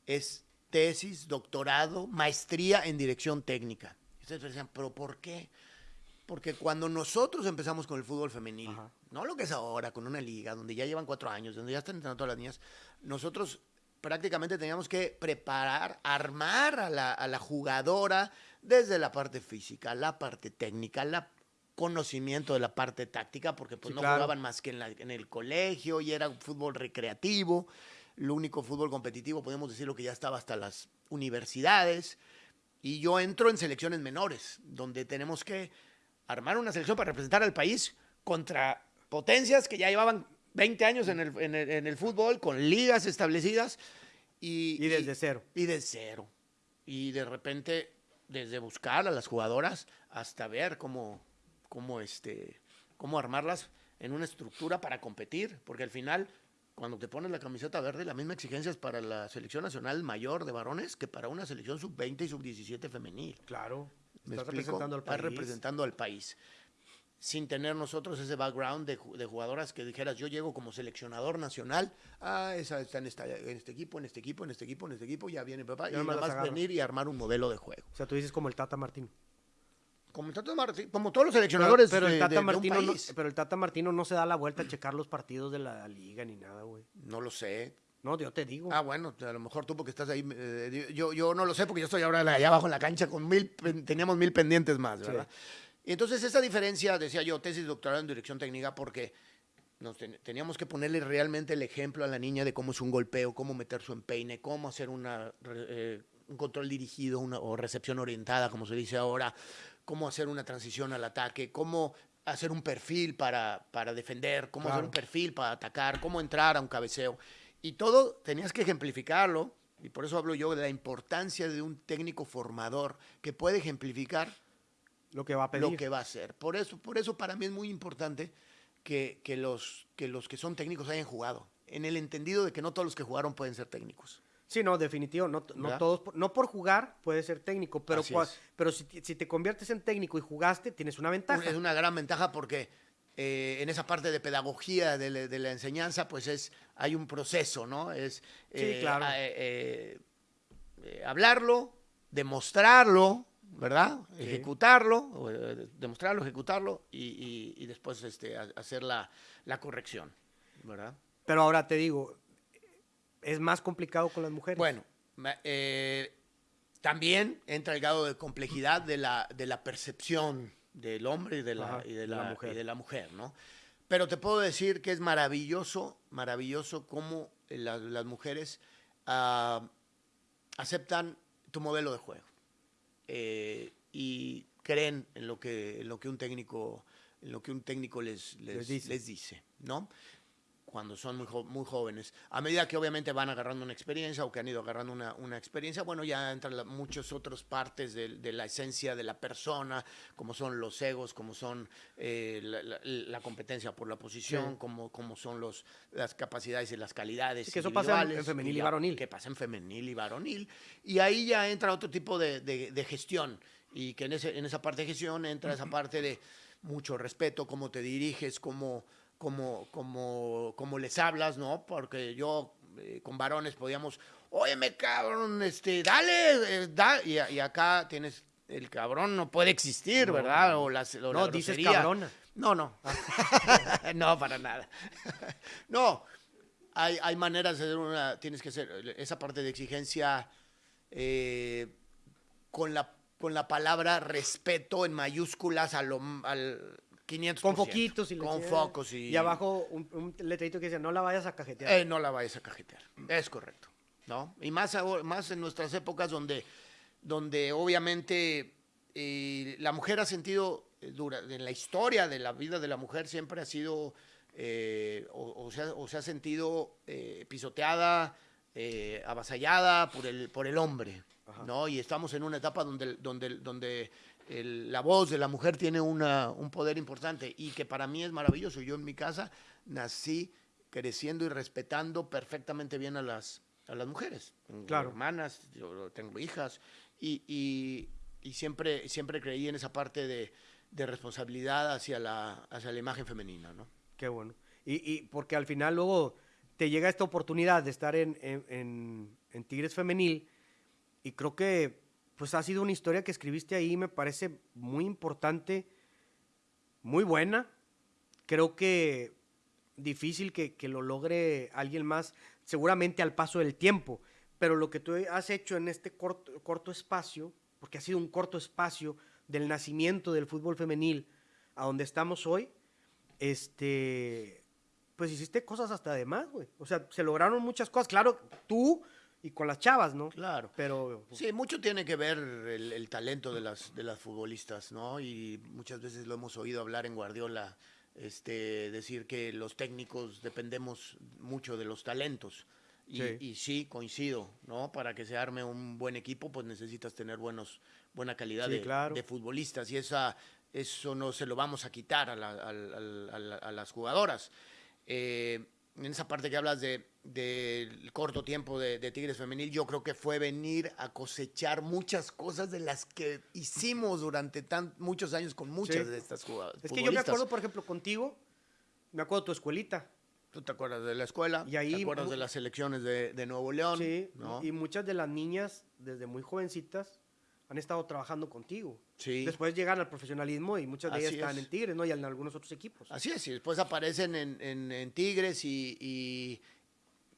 es tesis, doctorado, maestría en dirección técnica. Y ustedes decían, pero ¿por qué? Porque cuando nosotros empezamos con el fútbol femenil, Ajá. no lo que es ahora, con una liga donde ya llevan cuatro años, donde ya están entrenando todas las niñas, nosotros prácticamente teníamos que preparar, armar a la, a la jugadora desde la parte física, la parte técnica, la conocimiento de la parte táctica, porque pues Sí, no claro. jugaban más que en, la- en el colegio y era un fútbol recreativo, lo único fútbol competitivo, podemos decirlo que ya estaba hasta las universidades, y yo entro en selecciones menores, donde tenemos que armar una selección para representar al país contra potencias que ya llevaban 20 años en el, en el- en el fútbol, con ligas establecidas. Y, Y desde cero. Y de cero. Y de repente, desde buscar a las jugadoras hasta ver cómo, cómo, este, cómo armarlas en una estructura para competir. Porque al final, cuando te pones la camiseta verde, la misma exigencia es para la selección nacional mayor de varones que para una selección sub-20 y sub-17 femenil. Claro. ¿Me Estás explico? representando al Estás país. representando al país. Sin tener nosotros ese background de, de jugadoras que dijeras, yo llego como seleccionador nacional, ah, esa está en, esta- en este equipo, en este equipo, en este equipo, en este equipo, ya viene papá, y nomás nada más venir y armar un modelo de juego. O sea, tú dices como el Tata Martino. Como, el Tata Marti- como todos los seleccionadores pero el Tata de Martino no, país. pero el Tata Martino no se da la vuelta a checar los partidos de la liga ni nada, güey. No lo sé. No, yo te digo. Ah, bueno, a lo mejor tú porque estás ahí, eh, yo, yo no lo sé porque yo estoy ahora allá abajo en la cancha con mil, teníamos mil pendientes más. ¿verdad? Y entonces esa diferencia, decía yo, tesis doctoral en dirección técnica, porque nos ten- teníamos que ponerle realmente el ejemplo a la niña de cómo es un golpeo, cómo meter su empeine, cómo hacer una, eh, un control dirigido una, o recepción orientada, como se dice ahora, cómo hacer una transición al ataque, cómo hacer un perfil para, para defender, cómo hacer un perfil para atacar, cómo entrar a un cabeceo. Y todo tenías que ejemplificarlo, y por eso hablo yo de la importancia de un técnico formador que puede ejemplificar lo que va a pedir. lo que va a hacer. Por eso, por eso para mí es muy importante que, que los, que los que son técnicos hayan jugado, en el entendido de que no todos los que jugaron pueden ser técnicos. Sí, no, definitivo. No, no todos, por- no por jugar puede ser técnico, pero, pero si, te- si te conviertes en técnico y jugaste, tienes una ventaja. Es una gran ventaja porque eh, en esa parte de pedagogía de, la- de la enseñanza, pues es hay un proceso, ¿no? Es eh, claro. eh, hablarlo, demostrarlo, ¿verdad? Sí. Ejecutarlo, eh, demostrarlo, ejecutarlo y, y- y después este, ha- hacer la, la corrección, ¿verdad? Pero ahora te digo, es más complicado con las mujeres. Bueno, eh, también entra el grado de complejidad de la, de la percepción del hombre y de la, Ajá, y de de la la- mujer. y de la mujer, ¿no? Pero te puedo decir que es maravilloso, maravilloso cómo eh, las, las mujeres ah, aceptan tu modelo de juego eh, y creen en lo que, en lo que un técnico, en lo que un técnico les, les, Les dice. les dice, ¿no? Cuando son muy, jo- muy jóvenes. A medida que obviamente van agarrando una experiencia o que han ido agarrando una, una experiencia, bueno, ya entran muchas otras partes de, de la esencia de la persona, como son los egos, como son eh, la, la- la competencia por la posición, Sí. como, como son los, las capacidades y las calidades. Sí, que eso pasa en- en femenil y ya- varonil. Que pasa en femenil y varonil. Y ahí ya entra otro tipo de, de- de gestión. Y que en, ese, en esa parte de gestión entra esa parte de, mucho respeto, cómo te diriges, cómo, cómo, cómo, cómo les hablas, ¿no? Porque yo eh, con varones podíamos, óyeme cabrón, este, dale, eh, da, y, y acá tienes, el cabrón no puede existir, No, ¿verdad? no. O la, o la No, dices cabrona. No, no. no, para nada. no, hay, hay maneras de hacer una, tienes que hacer esa parte de exigencia eh, con, la, con la palabra respeto en mayúsculas a lo, al 500%. Con foquitos y Con focos y... Y abajo un, un letrerito que dice, no la vayas a cajetear. Eh, no la vayas a cajetear. Es correcto. ¿no? Y más, ahora- más en nuestras épocas donde, donde obviamente eh, la mujer ha sentido, eh, dura, en la historia de la vida de la mujer siempre ha sido, eh, o, o se ha, o se ha sentido pisoteada, avasallada por el, por el hombre. Ajá. ¿no? Y estamos en una etapa donde, donde, donde el- la voz de la mujer tiene una, un poder importante y que para mí es maravilloso. Yo en mi casa nací creciendo y respetando perfectamente bien a las, a las mujeres. Tengo Claro. hermanas, yo tengo hijas y, y- y siempre, siempre creí en esa parte de, de responsabilidad hacia la, hacia la imagen femenina. ¿no? Qué bueno. Y, y porque al final luego te llega esta oportunidad de estar en, en- en- en Tigres Femenil y creo que pues ha sido una historia que escribiste ahí, me parece muy importante, muy buena. Creo que difícil que, que lo logre alguien más, seguramente al paso del tiempo, pero lo que tú has hecho en este corto, corto espacio, porque ha sido un corto espacio del nacimiento del fútbol femenil a donde estamos hoy, este, pues hiciste cosas hasta de más, güey. O sea, se lograron muchas cosas, claro, tú y con las chavas, ¿no? Claro. Pero Sí, mucho tiene que ver el, el talento de las, de las futbolistas, ¿no? Y muchas veces lo hemos oído hablar en Guardiola, este, decir que los técnicos dependemos mucho de los talentos. Y Sí. y sí, coincido, ¿no? Para que se arme un buen equipo, pues necesitas tener buenos, buena calidad Sí, de, claro. de futbolistas. Y esa, eso no se lo vamos a quitar la- a la- a las jugadoras. Eh, en esa parte que hablas de del corto tiempo de, de Tigres Femenil, yo creo que fue venir a cosechar muchas cosas de las que hicimos durante tan, muchos años con muchas Sí. de estas jugadoras. es que yo me acuerdo, por ejemplo, contigo, me acuerdo de tu escuelita. Tú te acuerdas de la escuela, Y ahí te acuerdas de las selecciones de, de Nuevo León, Sí, ¿no? y muchas de las niñas, desde muy jovencitas, han estado trabajando contigo. Sí. Después llegan al profesionalismo y muchas de ellas Así están es. en Tigres, ¿no? Y en algunos otros equipos. Así es, y después aparecen en, en- en Tigres y, y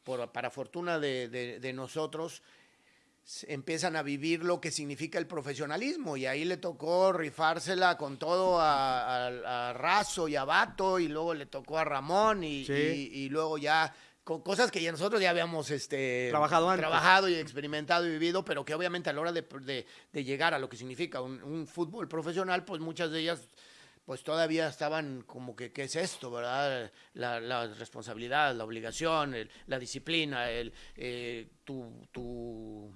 por, para fortuna de, de- de nosotros empiezan a vivir lo que significa el profesionalismo y ahí le tocó rifársela con todo a, a- a Razo y a Bato y luego le tocó a Ramón y, Sí. y- y luego ya con cosas que ya nosotros ya habíamos este, Trabajado antes. trabajado y experimentado y vivido, pero que obviamente a la hora de, de- de llegar a lo que significa un, un fútbol profesional, pues muchas de ellas pues todavía estaban como que, ¿qué es esto, verdad? La, la responsabilidad, la obligación, el- la disciplina, el, eh, tu, tu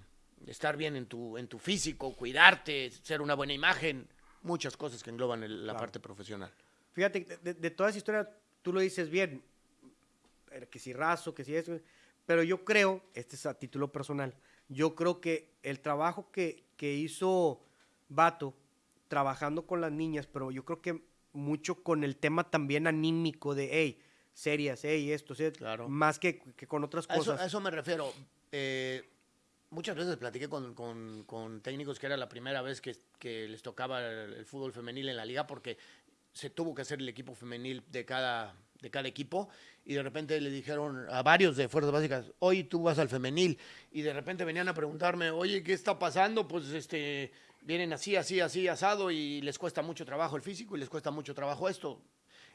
estar bien en tu, en tu físico, cuidarte, ser una buena imagen, muchas cosas que engloban el- la Claro. parte profesional. Fíjate, de, de- toda esa historia, tú lo dices bien, que si raso, que si eso, pero yo creo, este es a título personal, yo creo que el trabajo que, que hizo Vato trabajando con las niñas, pero yo creo que mucho con el tema también anímico de, hey, serias, hey, esto, ¿sí? Claro. más que, que con otras A eso, cosas. a eso me refiero. Eh, muchas veces platiqué con, con- con técnicos que era la primera vez que, que les tocaba el, el fútbol femenil en la liga porque se tuvo que hacer el equipo femenil de cada, de cada equipo y de repente le dijeron a varios de Fuerzas Básicas, hoy tú vas al femenil y de repente venían a preguntarme, oye, ¿qué está pasando? Pues este, vienen así, así, así, asado y les cuesta mucho trabajo el físico y les cuesta mucho trabajo esto.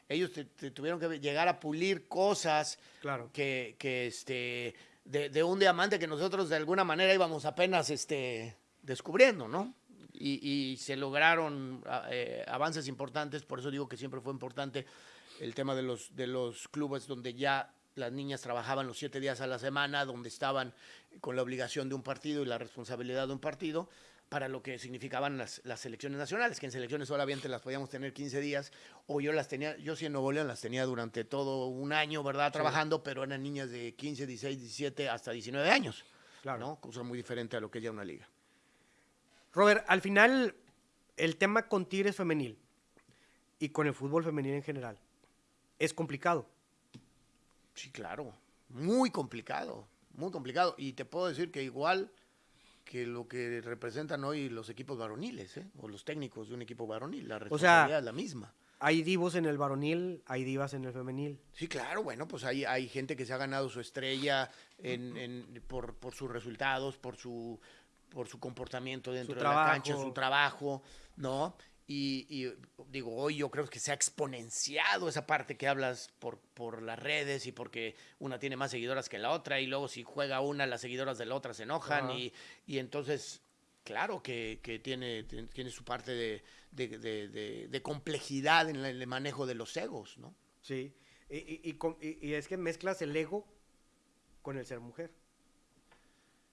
Ellos te- te tuvieron que llegar a pulir cosas Claro. que, que, este, de, de un diamante que nosotros de alguna manera íbamos apenas este, descubriendo, ¿no? Y, y se lograron a- eh, avances importantes, por eso digo que siempre fue importante el tema de los, de los clubes donde ya las niñas trabajaban los siete días a la semana, donde estaban con la obligación de un partido y la responsabilidad de un partido, para lo que significaban las, las selecciones nacionales, que en selecciones solamente las podíamos tener 15 días, o yo las tenía, yo sí en Nuevo León las tenía durante todo un año, ¿verdad? Trabajando, pero eran niñas de 15, 16, 17, hasta 19 años, Claro. ¿no? Cosa muy diferente a lo que es ya una liga. Robert, al final, el tema con Tigres Femenil, y con el fútbol femenino en general. Es complicado. Sí, claro. Muy complicado. Muy complicado. Y te puedo decir que igual que lo que representan hoy los equipos varoniles, ¿eh? o los técnicos de un equipo varonil. La responsabilidad es la misma. Hay divos en el varonil, hay divas en el femenil. Sí, claro, bueno, pues hay, hay gente que se ha ganado su estrella en, por, por, sus resultados, por su, por su comportamiento dentro de la cancha, su trabajo, ¿no? Y, digo, hoy yo creo que se ha exponenciado esa parte que hablas por, por las redes y porque una tiene más seguidoras que la otra y luego si juega una, las seguidoras de la otra se enojan y, y entonces claro que, tiene, tiene su parte de, complejidad en el manejo de los egos, ¿no? Sí, y, y, es que mezclas el ego con el ser mujer.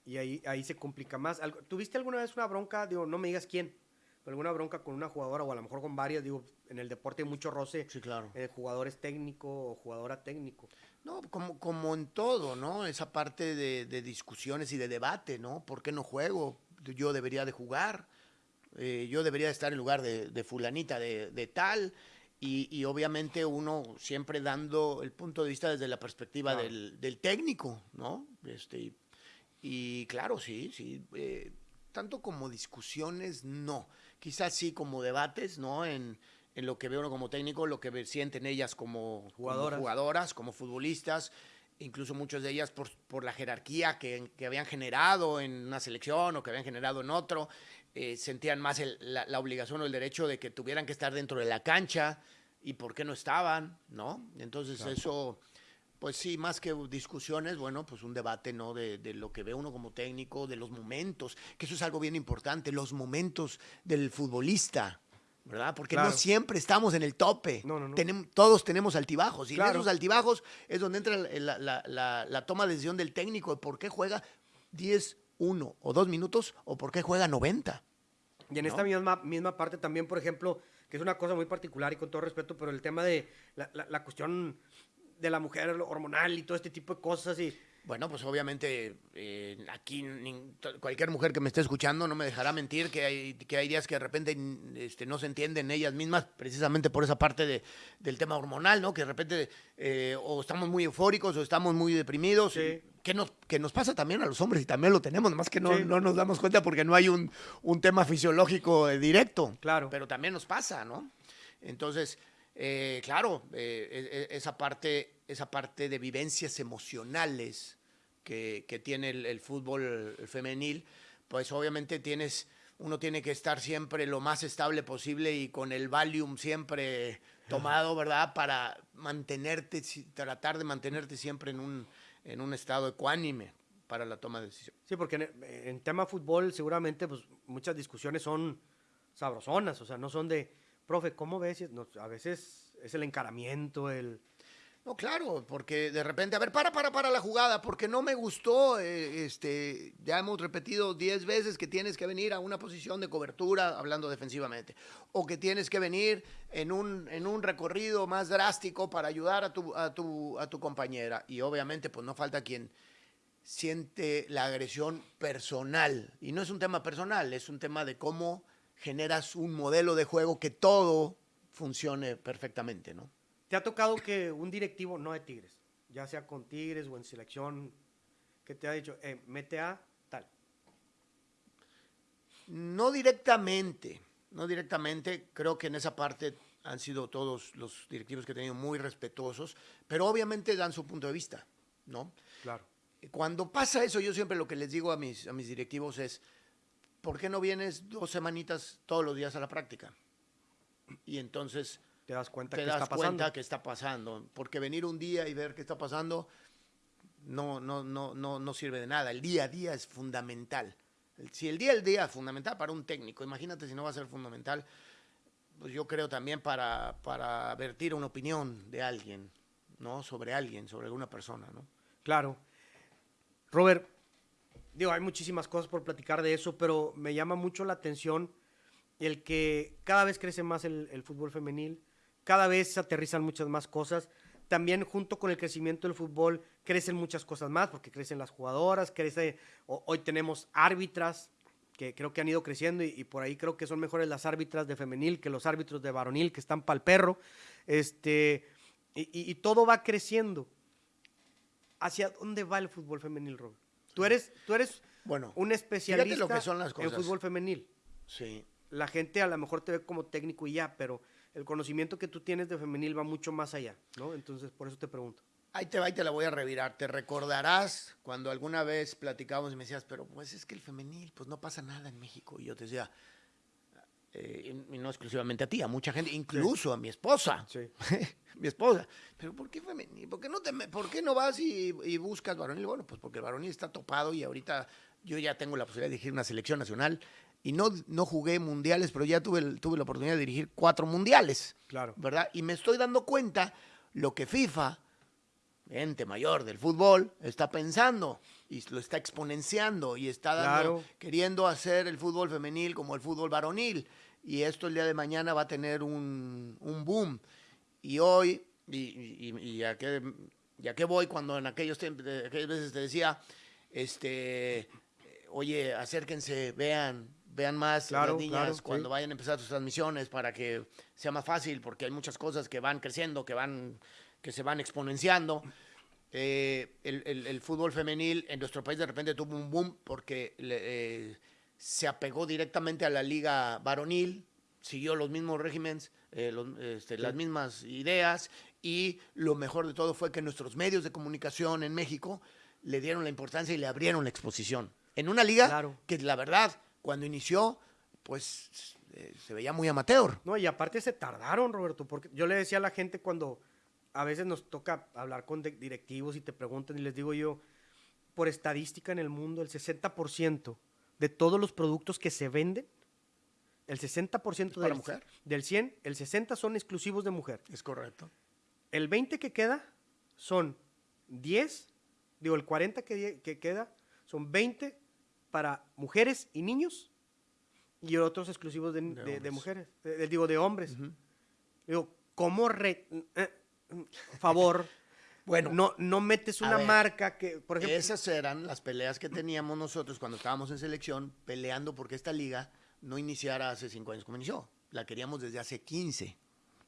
Y ahí, ahí se complica más. ¿Tuviste alguna vez una bronca? Digo, no me digas quién, pero alguna bronca con una jugadora o a lo mejor con varias. Digo, en el deporte hay mucho roce. Sí, claro. Eh, jugador es técnico o jugadora técnico. No, como, como en todo, ¿no? Esa parte de, de discusiones y de debate, ¿no? ¿Por qué no juego? yo debería de jugar, eh, yo debería de estar en lugar de, fulanita de, tal, y, obviamente uno siempre dando el punto de vista desde la perspectiva del, técnico, ¿no? Este, y, claro, sí, sí, eh, tanto como discusiones, no, quizás sí como debates, ¿no? En, lo que ve uno como técnico, lo que sienten ellas como jugadoras, como, jugadoras, como futbolistas, incluso muchas de ellas por, por la jerarquía que, que, habían generado en una selección o que habían generado en otro, eh, sentían más la, obligación o el derecho de que tuvieran que estar dentro de la cancha y por qué no estaban, ¿no? Entonces eso, pues sí, más que discusiones, bueno, pues un debate, ¿no? De, de, lo que ve uno como técnico, de los momentos, que eso es algo bien importante, los momentos del futbolista, ¿verdad? Porque no siempre estamos en el tope. Tenemos, todos tenemos altibajos. Y en esos altibajos es donde entra la, toma de decisión del técnico de por qué juega 10, 1 o 2 minutos o por qué juega 90. Y en esta misma, misma parte también, por ejemplo, que es una cosa muy particular y con todo respeto, pero el tema de la, cuestión de la mujer hormonal y todo este tipo de cosas y bueno, pues obviamente eh, aquí cualquier mujer que me esté escuchando no me dejará mentir que hay, que hay días que de repente este, no se entienden ellas mismas, precisamente por esa parte de, del tema hormonal, ¿no? Que de repente eh, o estamos muy eufóricos o estamos muy deprimidos. Que nos, que nos pasa también a los hombres y también lo tenemos, más que no, no nos damos cuenta porque no hay un, un tema fisiológico eh, directo. Claro. Pero también nos pasa, ¿no? Entonces, claro, e, e, esa, parte, esa parte de vivencias emocionales que, tiene el, fútbol femenil, pues obviamente tienes, uno tiene que estar siempre lo más estable posible y con el Valium siempre tomado, ¿verdad? Para mantenerte, tratar de mantenerte siempre en un, en un estado ecuánime para la toma de decisión. Sí, porque en, tema fútbol seguramente pues muchas discusiones son sabrosonas, o sea, no son de, profe, ¿cómo ves? a veces es el encaramiento, el no, claro, porque de repente, a ver, para, para, para la jugada, porque no me gustó, eh, este, ya hemos repetido diez veces que tienes que venir a una posición de cobertura, hablando defensivamente, o que tienes que venir en un, en un recorrido más drástico para ayudar a tu, a, tu, a tu compañera. Y obviamente, pues no falta quien siente la agresión personal. Y no es un tema personal, es un tema de cómo generas un modelo de juego que todo funcione perfectamente, ¿no? ¿Te ha tocado que un directivo, no de Tigres, ya sea con Tigres o en selección, que te ha dicho, eh, mete a tal? No directamente, no directamente. Creo que en esa parte han sido todos los directivos que he tenido muy respetuosos, pero obviamente dan su punto de vista, ¿no? Claro. Cuando pasa eso, yo siempre lo que les digo a mis, a mis directivos es, ¿por qué no vienes dos semanitas todos los días a la práctica? Y entonces te das cuenta que está pasando. que está pasando. Porque venir un día y ver qué está pasando no, no, no, no, no sirve de nada. El día a día es fundamental. Si el día a día es fundamental para un técnico, imagínate si no va a ser fundamental, pues yo creo también para, para vertir una opinión de alguien, ¿no? Sobre alguien, sobre alguna persona, ¿no? Claro. Robert, digo, hay muchísimas cosas por platicar de eso, pero me llama mucho la atención el que cada vez crece más el, fútbol femenil, cada vez se aterrizan muchas más cosas. También junto con el crecimiento del fútbol crecen muchas cosas más, porque crecen las jugadoras, crece, hoy tenemos árbitras, que creo que han ido creciendo y, por ahí creo que son mejores las árbitras de femenil que los árbitros de varonil que están para el perro. Este, y todo va creciendo. ¿Hacia dónde va el fútbol femenil, Robert? Tú eres, tú eres Bueno, un especialista lo que son las en fútbol femenil. sí. La gente a lo mejor te ve como técnico y ya, pero el conocimiento que tú tienes de femenil va mucho más allá, ¿no? Entonces, por eso te pregunto. Ahí te va y te la voy a revirar. Te recordarás cuando alguna vez platicábamos y me decías, pero pues es que el femenil, pues no pasa nada en México. Y yo te decía, eh, y no exclusivamente a ti, a mucha gente, incluso a mi esposa. Sí. mi esposa. Pero ¿por qué femenil? ¿Por qué no, te, por qué no vas y, y buscas varonil? Bueno, pues porque el varonil está topado y ahorita yo ya tengo la posibilidad de dirigir una selección nacional. Y no, no jugué mundiales, pero ya tuve, tuve la oportunidad de dirigir cuatro mundiales. Claro. ¿verdad? Y me estoy dando cuenta lo que FIFA, ente mayor del fútbol, está pensando y lo está exponenciando y está dando- Claro. queriendo hacer el fútbol femenil como el fútbol varonil. Y esto el día de mañana va a tener un, un boom. Y hoy, y, y- y a, qué, y a qué voy cuando en aquellos aquellas veces te decía, este, oye, acérquense, vean, vean más Claro, las niñas claro, sí. cuando vayan a empezar sus transmisiones para que sea más fácil, porque hay muchas cosas que van creciendo, que van, que se van exponenciando. Eh, el, el- el fútbol femenil en nuestro país de repente tuvo un boom porque le- eh, se apegó directamente a la liga varonil, siguió los mismos regímenes, eh, este, las mismas ideas y lo mejor de todo fue que nuestros medios de comunicación en México le dieron la importancia y le abrieron la exposición. En una liga Claro. que la verdad, cuando inició, pues eh, se veía muy amateur. No, y aparte se tardaron, Roberto, porque yo le decía a la gente cuando a veces nos toca hablar con directivos y te preguntan y les digo yo, por estadística en el mundo, el 60% de todos los productos que se venden, el 60% para del, mujer? del 100, el 60 son exclusivos de mujer. Es correcto. El 20 que queda son 10, digo, el 40 que, que queda son 20 para mujeres y niños y otros exclusivos de, de- de mujeres, eh, digo, de hombres. Digo, ¿cómo, re- eh, favor, Bueno, no, no metes una ver, marca que, por ejemplo, Esas eran las peleas que teníamos nosotros cuando estábamos en selección, peleando porque esta liga no iniciara hace cinco años como inició. La queríamos desde hace 15,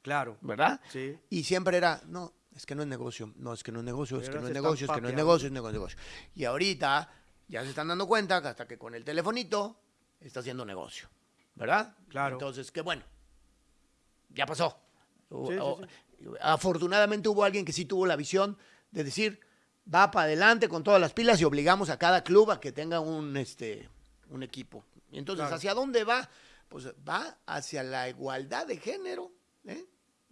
claro, ¿verdad? sí, Y siempre era, no, es que no es negocio, no, es que no es negocio, es que no es negocio, es que no es negocio, es negocio, negocio. Y ahorita ya se están dando cuenta que hasta que con el telefonito está haciendo negocio, ¿verdad? Claro. Entonces, qué bueno, ya pasó. O- Sí, sí, o- sí. Afortunadamente hubo alguien que sí tuvo la visión de decir, va para adelante con todas las pilas y obligamos a cada club a que tenga un, este, un equipo. Y entonces, Claro. ¿hacia dónde va? Pues va hacia la igualdad de género, ¿eh?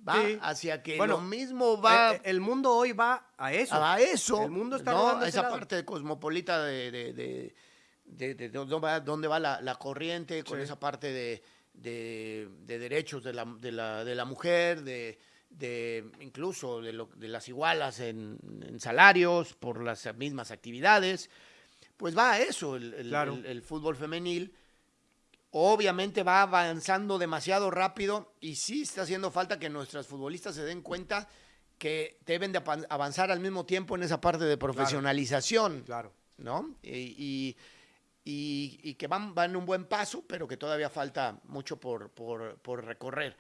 Va Sí. hacia que Bueno, lo mismo va Eh, eh, el mundo hoy va a eso. a eso. El mundo está ¿no? A esa lado. parte cosmopolita de, de, de- de- de dónde va, dónde va la, la corriente, con Sí. esa parte de, de- de derechos de la, de la, de la mujer, de, de incluso de, lo- de las igualas en, en salarios por las mismas actividades. Pues va a eso el, el- Claro. el- el fútbol femenil. Obviamente va avanzando demasiado rápido y sí está haciendo falta que nuestras futbolistas se den cuenta que deben de avanzar al mismo tiempo en esa parte de profesionalización, Claro. ¿no? Y, y- y- y que van, van un buen paso, pero que todavía falta mucho por, por- por recorrer.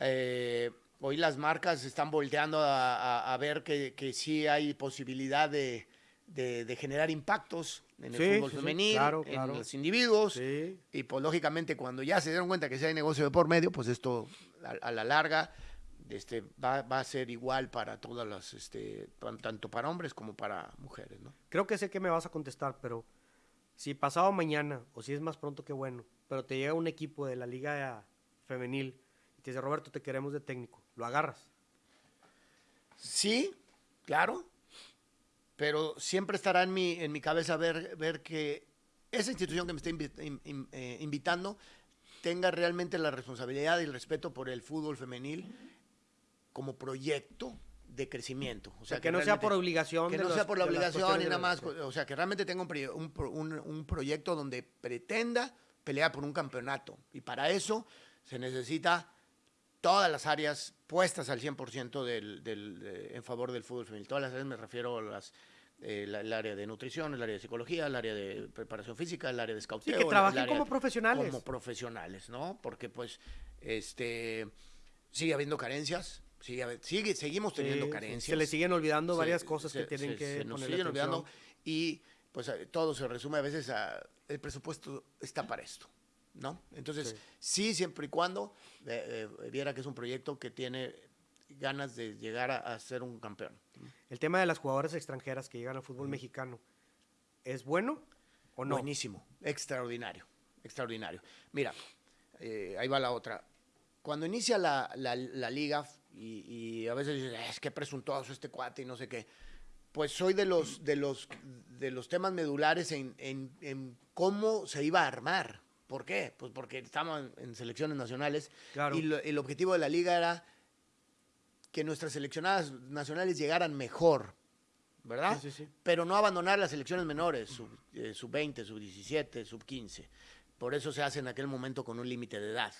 Eh, hoy las marcas están volteando a, a- a ver que, que sí hay posibilidad de, de- de generar impactos en el Sí, fútbol sí, sí, femenil, claro, en claro. los individuos. Y pues lógicamente cuando ya se dieron cuenta que si hay negocio de por medio, pues esto a, a la larga este, va, va a ser igual para todas las, este, tan- tanto para hombres como para mujeres, ¿no? Creo que sé que me vas a contestar, pero si pasado mañana, o si es más pronto que bueno, pero te llega un equipo de la liga femenil y te dice, Roberto, te queremos de técnico, lo agarras. Sí, claro, pero siempre estará en mi, en mi cabeza ver, ver que esa institución que me está invi- in- in- eh, invitando tenga realmente la responsabilidad y el respeto por el fútbol femenil como proyecto de crecimiento. O sea, que, no sea por obligación. que no los- sea por la obligación y nada más, o sea, que realmente tenga un, un- un proyecto donde pretenda pelear por un campeonato. Y para eso se necesita todas las áreas puestas al 100% del, del, de- en favor del fútbol femenil. Todas las áreas me refiero a las eh, la- el área de nutrición, el área de psicología, el área de preparación física, el área de scouteo. que el trabajen como profesionales. Como profesionales, ¿no? Porque pues, este, sigue habiendo carencias, sigue, sigue seguimos teniendo Sí, carencias. Se le siguen olvidando Se- varias cosas que tienen se- que se nos ponerle siguen atención. olvidando y pues todo se resume a veces a el presupuesto está para esto, ¿no? Entonces, Sí. sí, siempre y cuando eh, eh, viera que es un proyecto que tiene ganas de llegar a, a ser un campeón. El tema de las jugadoras extranjeras que llegan al fútbol mexicano, ¿es bueno o no? Buenísimo, extraordinario, extraordinario. Mira, eh, ahí va la otra. Cuando inicia la, la- la liga y, y a veces dices, es que presuntuoso este cuate y no sé qué, pues soy de los, de los, de los temas medulares en, en- en cómo se iba a armar. ¿Por qué? Pues porque estamos en, en selecciones nacionales Claro. y lo- el objetivo de la liga era que nuestras seleccionadas nacionales llegaran mejor, ¿verdad? Sí, sí, sí. Pero no abandonar las selecciones menores, sub, eh, sub 20, sub 17, sub 15. Por eso se hace en aquel momento con un límite de edad.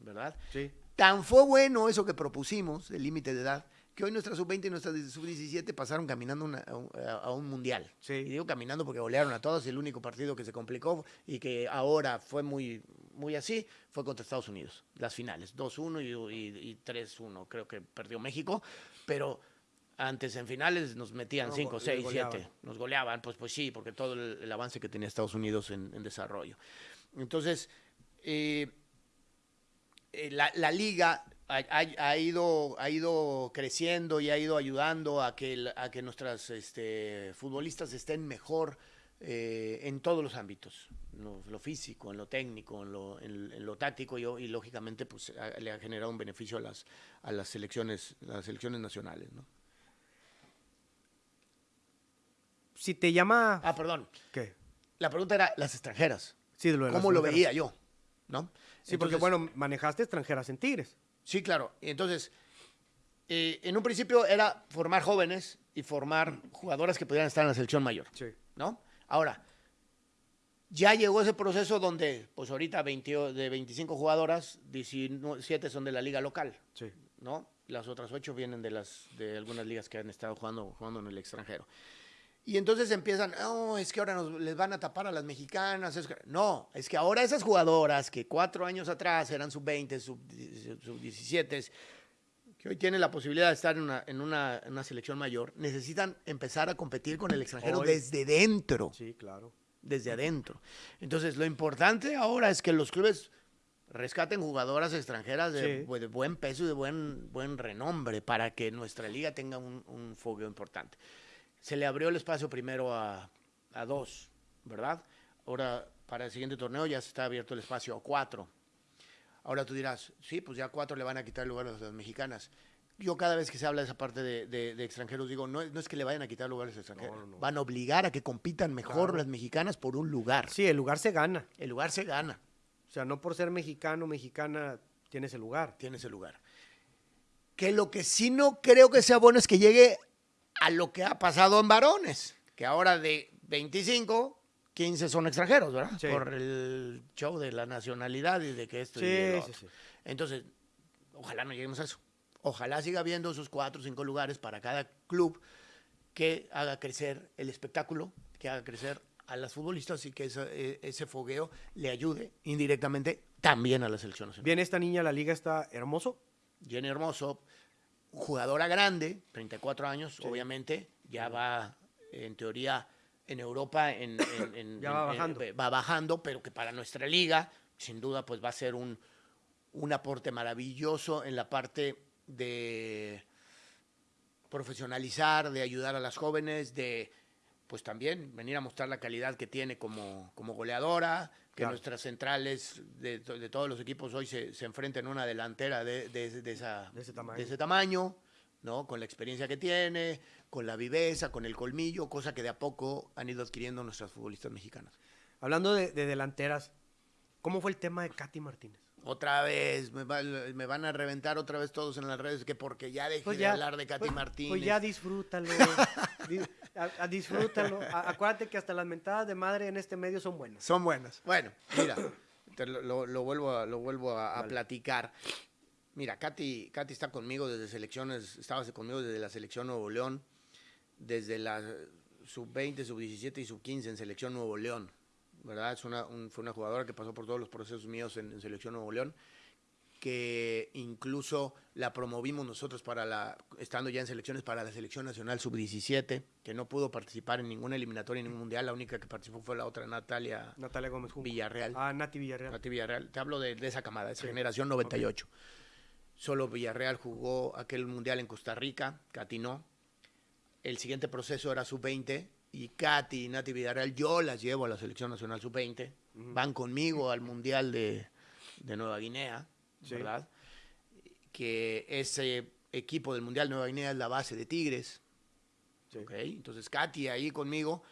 ¿verdad? Sí. Tan fue bueno eso que propusimos, el límite de edad, que hoy nuestra sub-20 y nuestra sub-17 pasaron caminando una- a, un, a- un mundial. Sí. Y digo caminando porque golearon a todos y el único partido que se complicó y que ahora fue muy, muy así fue contra Estados Unidos, las finales, 2-1 y, y- y 3-1, creo que perdió México, pero antes en finales nos metían No, 5, go- 6, goleaban. 7, nos goleaban, pues, pues sí, porque todo el, el avance que tenía Estados Unidos en, en desarrollo. Entonces, eh, eh, la, la liga ha, ido, ha ido creciendo y ha ido ayudando a que, a que nuestras este, futbolistas estén mejor eh, en todos los ámbitos, en lo, lo físico, en lo técnico, en lo, en- en lo táctico y, y, lógicamente pues, ha- le ha generado un beneficio a las, a las, selecciones, las selecciones nacionales. ¿no? Si te llama... Ah, perdón. ¿Qué? La pregunta era las extranjeras. Sí, de lo de las ¿Cómo lo veía yo? ¿no? Sí, porque bueno, manejaste extranjeras en Tigres. Sí, claro. Y Entonces, eh, en un principio era formar jóvenes y formar jugadoras que pudieran estar en la selección mayor, Sí. ¿no? Ahora, ya llegó ese proceso donde, pues ahorita 20 de 25 jugadoras, 17 son de la liga local, Sí. ¿no? Las otras 8 vienen de, las, de algunas ligas que han estado jugando, jugando en el extranjero. Y entonces empiezan, no, es que ahora nos, les van a tapar a las mexicanas. es que-". No, es que ahora esas jugadoras que cuatro años atrás eran sub-20, sub-17, que hoy tienen la posibilidad de estar en una, en, una, en una selección mayor, necesitan empezar a competir con el extranjero Hoy. desde dentro Sí, claro. desde adentro. Entonces, lo importante ahora es que los clubes rescaten jugadoras extranjeras de, Sí. bu- de buen peso y de buen, buen renombre para que nuestra liga tenga un, un fogueo importante. Se le abrió el espacio primero a, a dos, ¿verdad? Ahora, para el siguiente torneo ya se está abierto el espacio a cuatro. Ahora tú dirás, sí, pues ya a cuatro le van a quitar el lugar a las mexicanas. Yo cada vez que se habla de esa parte de, de- de extranjeros digo, no, es- no es que le vayan a quitar lugares a extranjeros, No, no, van a obligar a que compitan mejor Claro. las mexicanas por un lugar. Sí, el lugar se gana. El lugar se gana, O sea, no por ser mexicano mexicana tienes el lugar. tiene ese lugar. Que lo que sí no creo que sea bueno es que llegue a lo que ha pasado en varones, que ahora de 25, 15 son extranjeros, ¿verdad? Sí. Por el show de la nacionalidad y de que esto y Sí, de lo sí, otro. sí. Entonces, ojalá no lleguemos a eso. Ojalá siga habiendo esos cuatro o cinco lugares para cada club que haga crecer el espectáculo, que haga crecer a las futbolistas y que esa- e- ese fogueo le ayude indirectamente también a la selección nacional. Bien, esta niña, la liga está hermoso. Jenny Hermoso, jugadora grande, 34 años, Sí. obviamente, ya va en teoría en Europa, en, en- en- Ya va bajando. va bajando, pero que para nuestra liga, sin duda, pues va a ser un, un aporte maravilloso en la parte de profesionalizar, de ayudar a las jóvenes, de pues también venir a mostrar la calidad que tiene como, como goleadora, que Claro. nuestras centrales de, to- de todos los equipos hoy se, se enfrenten a una delantera de, de- de esa, De ese tamaño. de ese tamaño, ¿no? Con la experiencia que tiene, con la viveza, con el colmillo, cosa que de a poco han ido adquiriendo nuestras futbolistas mexicanas. Hablando de, de delanteras, ¿cómo fue el tema de Katy Martínez? Otra vez, me, va- me van a reventar otra vez todos en las redes, que porque ya dejé Pues de hablar de Katy pues- Martínez. Pues ya disfrútalo. Di- a- a disfrútalo. A- acuérdate que hasta las mentadas de madre en este medio son buenas. Son buenas. Bueno, mira, te lo, lo- lo vuelvo, a, lo vuelvo a, platicar. Mira, Katy, Katy está conmigo desde selecciones, estaba conmigo desde la selección Nuevo León. desde la sub-20, sub-17 y sub-15 en Selección Nuevo León. ¿Verdad? Es una, un- fue una jugadora que pasó por todos los procesos míos en, en Selección Nuevo León, que incluso la promovimos nosotros para la, estando ya en selecciones para la Selección Nacional Sub-17, que no pudo participar en ninguna eliminatoria, en ningún mundial. La única que participó fue la otra, Natalia Natalia Gómez Junco. Villarreal. Ah, Nati Villarreal. Nati Villarreal. Te hablo de, de esa camada, de esa Sí. generación 98. Solo Villarreal jugó aquel mundial en Costa Rica, Katy no. El siguiente proceso era sub-20 y Katy y Nati Villarreal yo las llevo a la selección nacional sub-20. Van conmigo al mundial de, de Nueva Guinea, Sí. ¿verdad? Que ese equipo del mundial de Nueva Guinea es la base de Tigres. Sí. ¿ok? Entonces Katy ahí conmigo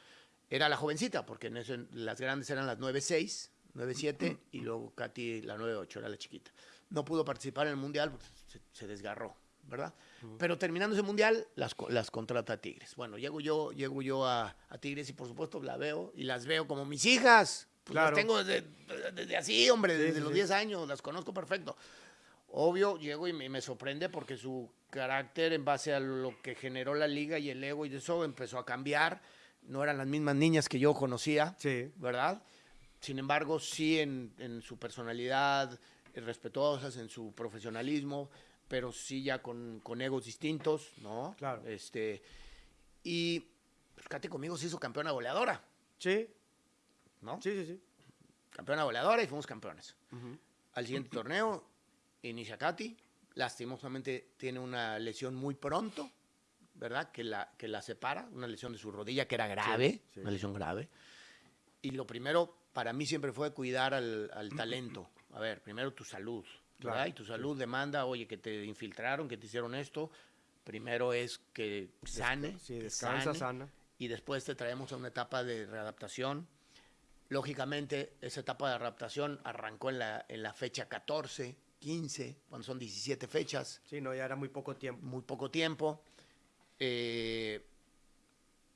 era la jovencita, porque en eso, las grandes eran las 9-6, 9-7 y luego Katy la 9-8, era la chiquita. No pudo participar en el mundial, porque se, se desgarró, ¿verdad? Pero terminando ese mundial, las, las contrata Tigres. Bueno, llego yo, llego yo a, a Tigres y por supuesto la veo y las veo como mis hijas. Pues Claro. las tengo desde, desde así, hombre, Sí, desde sí, los sí. 10 años, las conozco perfecto. Obvio, llego y me, me sorprende porque su carácter en base a lo que generó la liga y el ego y eso empezó a cambiar. No eran las mismas niñas que yo conocía, Sí. ¿verdad? Sin embargo, sí en, en su personalidad, eh, respetuosas, en su profesionalismo, pero sí ya con, con egos distintos, ¿no? Claro. Este, y pues, Katy conmigo se hizo campeona goleadora, Sí. ¿no? Sí, sí, sí. Campeona goleadora y fuimos campeones. Al siguiente torneo inicia Katy. Lastimosamente tiene una lesión muy pronto, ¿verdad? Que la, que la separa, una lesión de su rodilla que era grave, sí. una lesión grave. Y lo primero para mí siempre fue cuidar al, al talento. A ver, primero tu salud. Claro, Y tu salud demanda, oye, que te infiltraron, que te hicieron esto. Primero es que sane, Sí, descansa, sane, sana. y después te traemos a una etapa de readaptación. Lógicamente, esa etapa de adaptación arrancó en la, en la fecha 14, 15, cuando son 17 fechas, Sí, no, ya era muy poco tiempo. muy poco tiempo. Eh,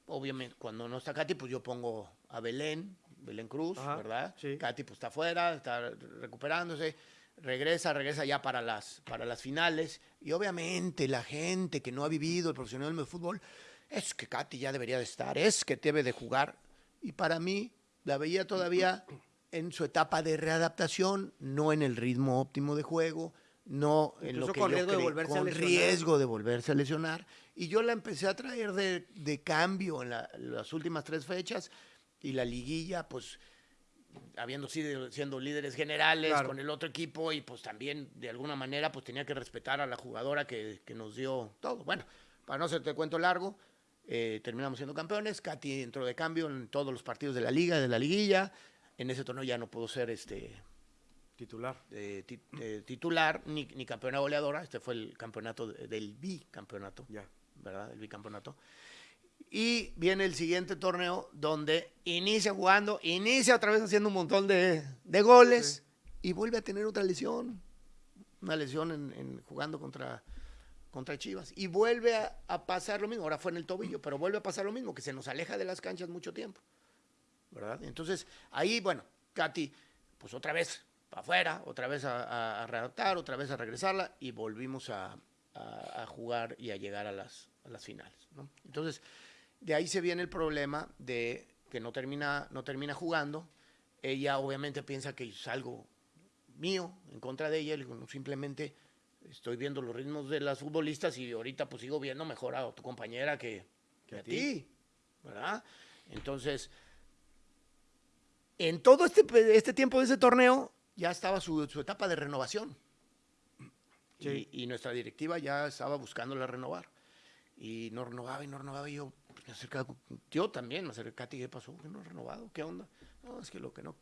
obviamente, cuando no está Katy, pues yo pongo a Belén, Belén Cruz, Ajá, ¿verdad? sí. Katy pues está afuera, está recuperándose, regresa, regresa ya para las, para las finales. Y obviamente la gente que no ha vivido el profesionalismo de fútbol, es que Katy ya debería de estar, es que debe de jugar. Y para mí, la veía todavía en su etapa de readaptación, no en el ritmo óptimo de juego, no en lo que con yo riesgo de volverse a con lesionar. riesgo de volverse a lesionar. Y yo la empecé a traer de, de cambio en la- las últimas tres fechas y la liguilla, pues habiendo sido siendo líderes generales Claro. con el otro equipo y pues también de alguna manera pues tenía que respetar a la jugadora que, que nos dio todo. Bueno, para no hacerte cuento largo, eh, terminamos siendo campeones, Katy entró de cambio en todos los partidos de la liga, de la liguilla, en ese torneo ya no pudo ser este Titular. eh, ti- eh, titular ni, ni campeona goleadora, este fue el campeonato de- del bicampeonato, Ya. ¿verdad? El bicampeonato. Y viene el siguiente torneo donde inicia jugando, inicia otra vez haciendo un montón de, de goles y vuelve a tener otra lesión, una lesión en, en jugando contra, contra Chivas. Y vuelve a, a pasar lo mismo, ahora fue en el tobillo, pero vuelve a pasar lo mismo, que se nos aleja de las canchas mucho tiempo. ¿verdad? Entonces, ahí, bueno, Katy, pues otra vez para afuera, otra vez a, a, a readaptar, otra vez a regresarla y volvimos a, jugar y a llegar a las, las finales. ¿no? Entonces, de ahí se viene el problema de que no termina, no termina jugando. Ella obviamente piensa que es algo mío en contra de ella. Le digo, "No, simplemente estoy viendo los ritmos de las futbolistas y ahorita pues sigo viendo mejor a tu compañera que, que a ti, ¿verdad? Entonces, en todo este, este tiempo de ese torneo ya estaba su, su etapa de renovación. Sí. Y, y nuestra directiva ya estaba buscándola renovar. Y no renovaba y no renovaba. Y yo me acercaba, yo también me acerqué a ti, ¿qué pasó? ¿Qué no ha renovado? ¿Qué onda? No, es que lo que no...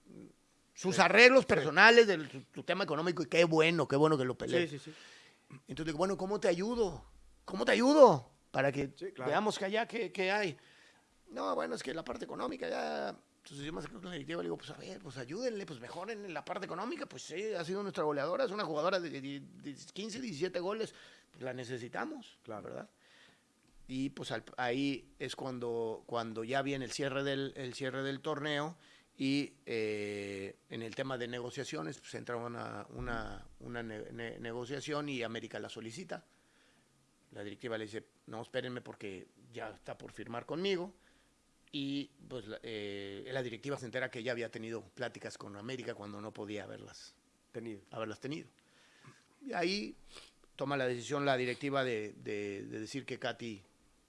Sus arreglos personales su, su tema económico y qué bueno, qué bueno que lo peleé. Sí, sí, sí. Entonces digo, bueno, ¿cómo te ayudo? ¿Cómo te ayudo? Para que Sí, claro. veamos que allá qué, qué hay. No, bueno, es que la parte económica ya... Entonces yo me acerco con la directiva y le digo, pues a ver, pues ayúdenle, pues mejoren en la parte económica. Pues sí, ha sido nuestra goleadora, es una jugadora de, de- de 15, 17 goles. Pues la necesitamos, Claro. ¿verdad? Y pues al- ahí es cuando, cuando ya viene el cierre del, el cierre del torneo y eh, en el tema de negociaciones, pues entra una, una, una ne- ne- negociación y América la solicita. La directiva le dice, no, espérenme porque ya está por firmar conmigo. Y pues la, eh, la directiva se entera que ya había tenido pláticas con América cuando no podía haberlas Tenido. haberlas tenido. Y ahí toma la decisión la directiva de, de- de decir que Katy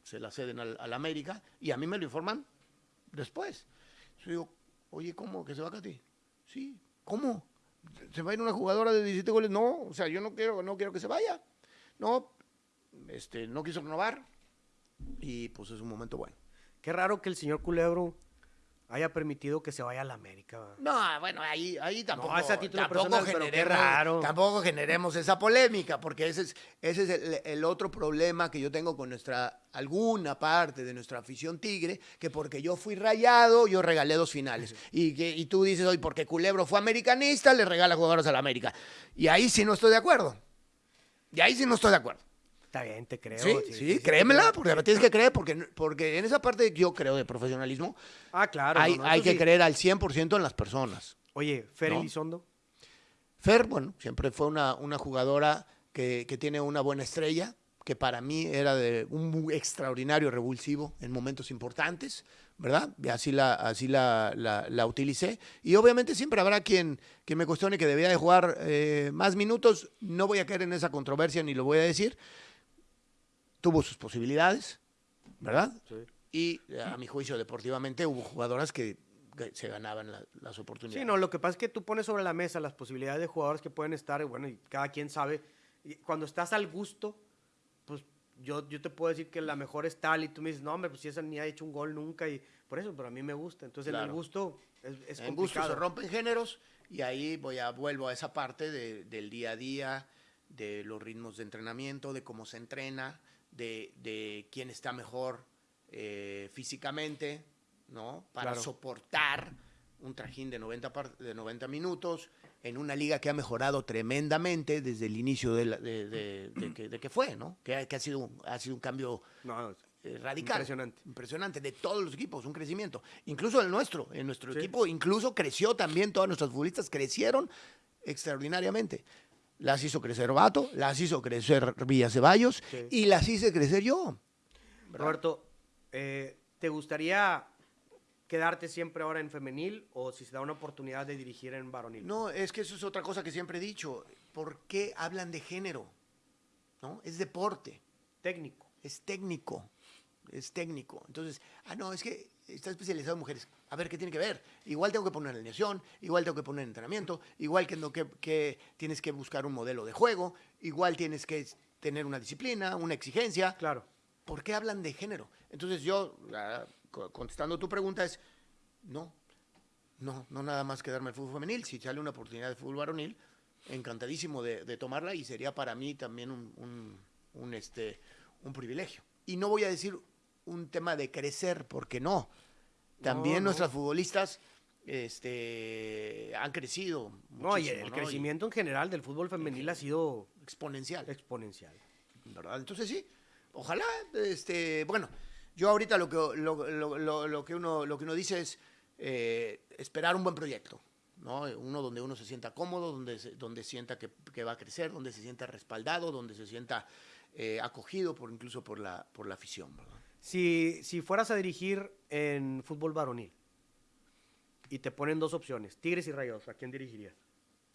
se la ceden al, América y a mí me lo informan después. Yo digo, oye, ¿cómo que se va Katy? Sí, ¿cómo? ¿Se va a ir una jugadora de 17 goles? No, o sea, yo no quiero, no quiero que se vaya. No, este, no quiso renovar y pues es un momento bueno. Qué raro que el señor Culebro haya permitido que se vaya a la América. No, bueno, ahí, ahí tampoco, título tampoco, personal, generemos, raro. tampoco generemos esa polémica, porque ese es, ese es el, el otro problema que yo tengo con nuestra, alguna parte de nuestra afición tigre, que porque yo fui rayado, yo regalé dos finales. Y, que, y tú dices, hoy porque Culebro fue americanista, le regala jugadores a la América. Y ahí sí no estoy de acuerdo. Y ahí sí no estoy de acuerdo. Está bien, te creo. Sí, sí, créemela, porque me tienes que creer, porque, porque en esa parte yo creo de profesionalismo, Ah, claro. hay, no, no, hay eso que creer al 100% en las personas. Oye, Fer ¿No? Elizondo. Fer, bueno, siempre fue una, una jugadora que, que tiene una buena estrella, que para mí era de un extraordinario revulsivo en momentos importantes, ¿verdad? Y así la, así la, la- la utilicé. Y obviamente siempre habrá quien, quien me cuestione que debía de jugar eh, más minutos. No voy a caer en esa controversia ni lo voy a decir. Tuvo sus posibilidades, ¿verdad? Y eh, a mi juicio, deportivamente, hubo jugadoras que, se ganaban la- las oportunidades. Sí, no, lo que pasa es que tú pones sobre la mesa las posibilidades de jugadores que pueden estar, y bueno, y cada quien sabe. Y cuando estás al gusto, pues yo, yo te puedo decir que la mejor es tal, y tú me dices, no, hombre, pues si esa ni ha hecho un gol nunca, y por eso, pero a mí me gusta. Entonces, en el Claro. gusto es, es en gusto se complicado. rompen géneros y ahí voy a vuelvo a esa parte de- del día a día, de los ritmos de entrenamiento, de cómo se entrena, de, de quién está mejor eh, físicamente, ¿no? Para Claro. soportar un trajín de 90, par- de 90 minutos en una liga que ha mejorado tremendamente desde el inicio de, la- de- que, fue, ¿no? Que, ha- que ha, sido, un- ha sido un cambio No, eh, radical. Impresionante. Impresionante, de todos los equipos, un crecimiento. Incluso el nuestro, en nuestro Sí. equipo, incluso creció también, todas nuestras futbolistas crecieron extraordinariamente. Las hizo crecer Vato, las hizo crecer Villa Ceballos Sí. y las hice crecer yo. Roberto, eh, ¿te gustaría quedarte siempre ahora en femenil o si se da una oportunidad de dirigir en varonil? No, es que eso es otra cosa que siempre he dicho. ¿Por qué hablan de género? ¿No? Es deporte. Técnico. es técnico, es técnico. Entonces, ah, no, es que está especializado en mujeres. A ver, ¿qué tiene que ver? Igual tengo que poner alineación, igual tengo que poner entrenamiento, igual que, no, que, que tienes que buscar un modelo de juego, igual tienes que tener una disciplina, una exigencia. Claro. ¿Por qué hablan de género? Entonces yo, co- contestando tu pregunta, es, no, no, no nada más quedarme el fútbol femenil. Si sale una oportunidad de fútbol varonil, encantadísimo de, de tomarla y sería para mí también un, un- un, este, un privilegio. Y no voy a decir un tema de crecer, porque no. También No, no. nuestras futbolistas este, han crecido. No, y el ¿no? crecimiento en general del fútbol femenil ha sido exponencial. exponencial. ¿verdad? Entonces sí, ojalá, este, bueno, yo ahorita lo que, lo, lo- lo- lo que, uno, lo que uno dice es eh, esperar un buen proyecto, ¿no? Uno donde uno se sienta cómodo, donde, se- donde sienta que, que va a crecer, donde se sienta respaldado, donde se sienta eh, acogido por incluso por la, por la afición, ¿verdad? Si, si fueras a dirigir en fútbol varonil y te ponen dos opciones, Tigres y Rayados, ¿a quién dirigirías?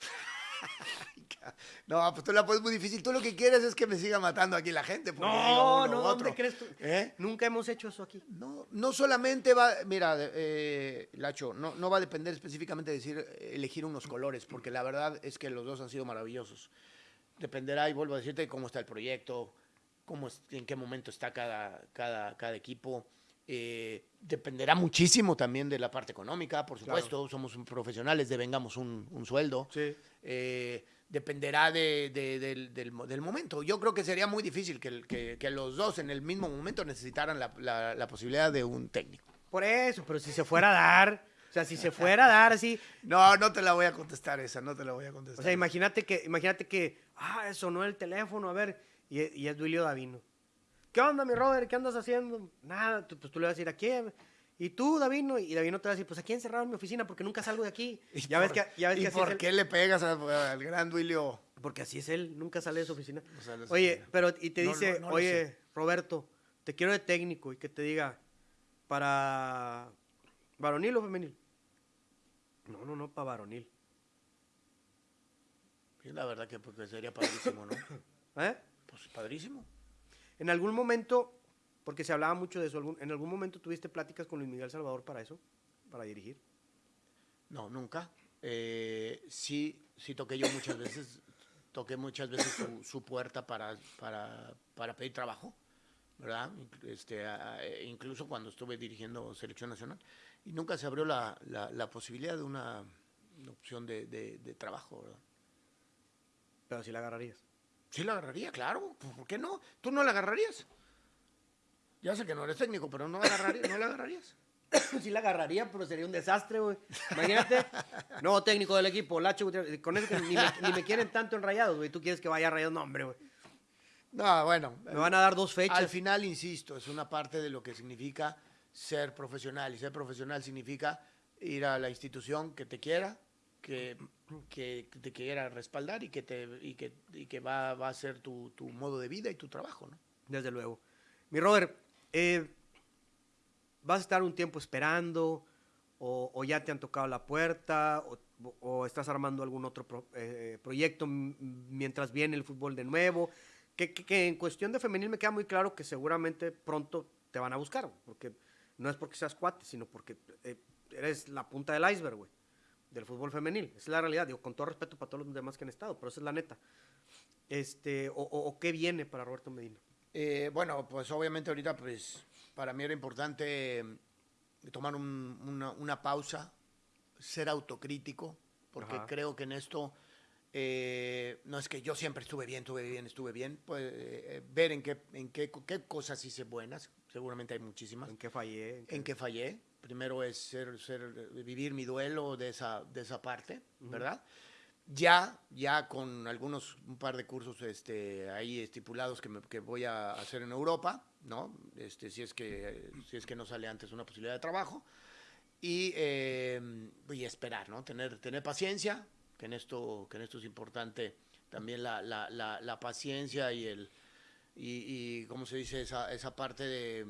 No, pues tú la pones muy difícil. Tú lo que quieres es que me siga matando aquí la gente. No, no, ¿dónde otro. crees tú? ¿Eh? Nunca hemos hecho eso aquí. No, no solamente va, mira, eh, Lacho, no, no va a depender específicamente de decir, elegir unos colores, porque la verdad es que los dos han sido maravillosos. Dependerá, y vuelvo a decirte, cómo está el proyecto, cómo es- en qué momento está cada, cada, cada equipo. Eh, dependerá muchísimo también de la parte económica, por Claro. supuesto. Somos un- profesionales, devengamos un, un sueldo. Sí. Eh, dependerá de- de- del, del del momento. Yo creo que sería muy difícil que, que- que los dos en el mismo momento necesitaran la- la- la posibilidad de un técnico. Por eso, pero si se fuera a dar, o sea, si se fuera a dar así, No, no te la voy a contestar esa, no te la voy a contestar. o sea, imagínate que, imagínate que, ah, sonó el teléfono, a ver, y, y es Duilio Davino. ¿Qué onda, mi Robert? ¿Qué andas haciendo? Nada, tú- pues tú le vas a decir, ¿a quién? ¿Y tú, Davino? Y Davino te va a decir, pues aquí encerrado en mi oficina porque nunca salgo de aquí. ¿Y Ya ves por- que, ya ves ¿Y que así por es qué le pegas al, gran Duilio? Porque así es él, nunca sale de su oficina. No Oye, oficina. pero y te No, dice, no, oye. Roberto, te quiero de técnico y que te diga, para varonil o femenil. No, no, no, para varonil. Sí, la verdad que porque sería padrísimo, ¿no? ¿Eh? Pues padrísimo. En algún momento, porque se hablaba mucho de eso, ¿en algún momento tuviste pláticas con Luis Miguel Salvador para eso? Para dirigir. No, nunca. Eh, sí, sí toqué yo muchas veces, toqué muchas veces su, su puerta para, para, para pedir trabajo, ¿verdad? Este, a- incluso cuando estuve dirigiendo Selección Nacional. Y nunca se abrió la, la- la posibilidad de una, opción de, de- de trabajo, ¿verdad? Pero sí la agarrarías. Sí la agarraría, claro. pues, ¿Por qué no? ¿Tú no la agarrarías? Ya sé que no eres técnico, pero no, agarraría- no la agarrarías. sí la agarraría, pero sería un desastre, güey. Imagínate, nuevo técnico del equipo, Lacho con eso que ni me, ni me quieren tanto en rayados, güey. Tú quieres que vaya a rayados, no, hombre, güey. No, bueno. Me van a dar dos fechas. Al final, insisto, es una parte de lo que significa ser profesional. Y ser profesional significa ir a la institución que te quiera, que, que te quiera respaldar y que, te, y que, y que va, va a ser tu, tu modo de vida y tu trabajo, ¿no? Desde luego. Mi Robert, eh, ¿vas a estar un tiempo esperando? O, ya te han tocado la puerta? ¿O, estás armando algún otro eh, proyecto mientras viene el fútbol de nuevo? Que, que- que en cuestión de femenil me queda muy claro que seguramente pronto te van a buscar. Porque no es porque seas cuate, sino porque eh, eres la punta del iceberg, güey. Del fútbol femenil. Es la realidad. Digo, con todo respeto para todos los demás que han estado, pero esa es la neta. Este, o, o- o qué viene para Roberto Medina. Eh, bueno, pues obviamente ahorita, pues para mí era importante eh, tomar un- una, una pausa, ser autocrítico, porque Ajá. creo que en esto eh, no es que yo siempre estuve bien, estuve bien, estuve bien, pues eh, ver en qué, en qué, qué cosas hice buenas, seguramente hay muchísimas, ¿En qué fallé? ¿En qué- en qué fallé. Primero es ser, ser, vivir mi duelo de esa, de esa parte, ¿verdad? Ya, ya con algunos, un par de cursos este, ahí estipulados que, me- que voy a hacer en Europa, ¿no? Este, si, es que, si es que no sale antes una posibilidad de trabajo. Y, eh, y esperar, ¿no? Tener, tener paciencia, que en, esto, que en esto es importante también la, la, la, la paciencia y el, y, y, ¿cómo se dice? Esa, esa parte de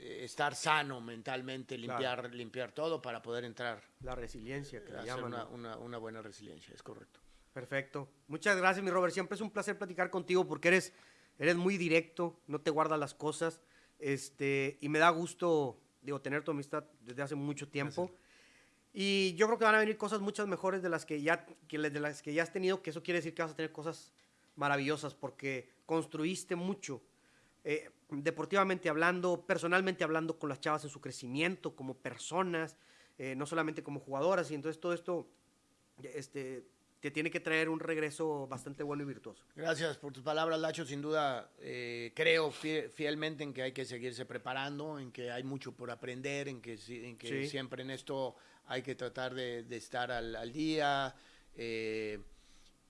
estar sano mentalmente, Claro. limpiar, limpiar todo para poder entrar La resiliencia que le hacer llaman. una, una, una buena resiliencia, es correcto. Perfecto. Muchas gracias, mi Robert. Siempre es un placer platicar contigo porque eres, eres muy directo, no te guardas las cosas. Este, y me da gusto, digo, tener tu amistad desde hace mucho tiempo. Y yo creo que van a venir cosas muchas mejores de las que ya, que de las que ya has tenido, que eso quiere decir que vas a tener cosas maravillosas porque construiste mucho. Eh, deportivamente hablando, personalmente hablando con las chavas en su crecimiento, como personas, eh, no solamente como jugadoras. Y entonces todo esto este, te tiene que traer un regreso bastante bueno y virtuoso. Gracias por tus palabras, Lacho. Sin duda, eh, creo fie- fielmente en que hay que seguirse preparando, en que hay mucho por aprender, en que, si- en que Sí. siempre en esto hay que tratar de, de estar al, al día. eh,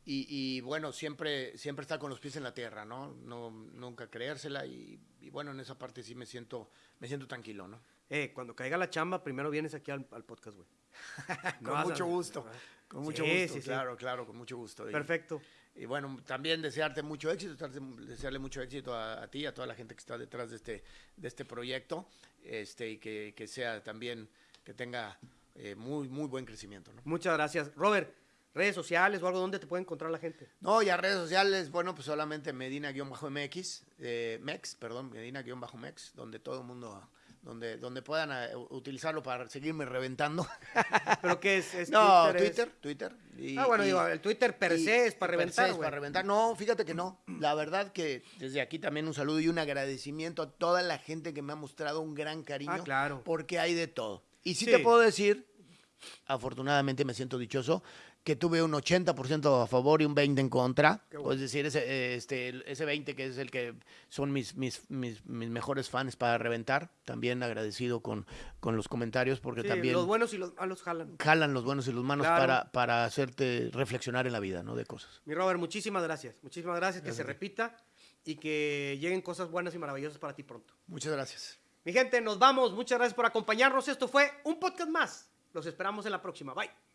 y, y, bueno, siempre, siempre estar con los pies en la tierra, ¿no? no nunca creérsela. Y, y bueno, en esa parte sí me siento, me siento tranquilo, ¿no? Eh, cuando caiga la chamba, primero vienes aquí al, al podcast, güey. Con mucho gusto. Con mucho Sí, gusto, sí, sí. claro, claro, con mucho gusto. Perfecto. Y bueno, también desearte mucho éxito, desearle mucho éxito a, a ti, a toda la gente que está detrás de este, de este proyecto, este, y que, que sea también, que tenga eh, muy, muy buen crecimiento. ¿no? Muchas gracias. Robert, redes sociales o algo donde te puede encontrar la gente. No, y a redes sociales, bueno, pues solamente Medina-MX, eh, Mex, perdón, Medina-Mex, donde todo el mundo, donde, donde puedan eh, utilizarlo para seguirme reventando. ¿Pero qué es? ¿Es no, Twitter, Twitter. y- ah, bueno, y- digo, el Twitter per y- se es para se reventar, es para reventar. No, fíjate que no. La verdad que desde aquí también un saludo y un agradecimiento a toda la gente que me ha mostrado un gran cariño. Ah, claro. Porque hay de todo. Y sí, Sí. te puedo decir, afortunadamente me siento dichoso, que tuve un 80% a favor y un 20% en contra. Bueno. Es decir, ese, este, ese 20 que es el que son mis, mis, mis, mis mejores fans para reventar. También agradecido con, con los comentarios porque Sí, también Los buenos y los malos jalan. jalan los buenos y los malos Claro. para, para hacerte reflexionar en la vida, ¿no? De cosas. Mi Robert, muchísimas gracias. Muchísimas gracias. Que Gracias se a ti. repita y que lleguen cosas buenas y maravillosas para ti pronto. Muchas gracias. Mi gente, nos vamos. Muchas gracias por acompañarnos. Esto fue un podcast más. Los esperamos en la próxima. Bye.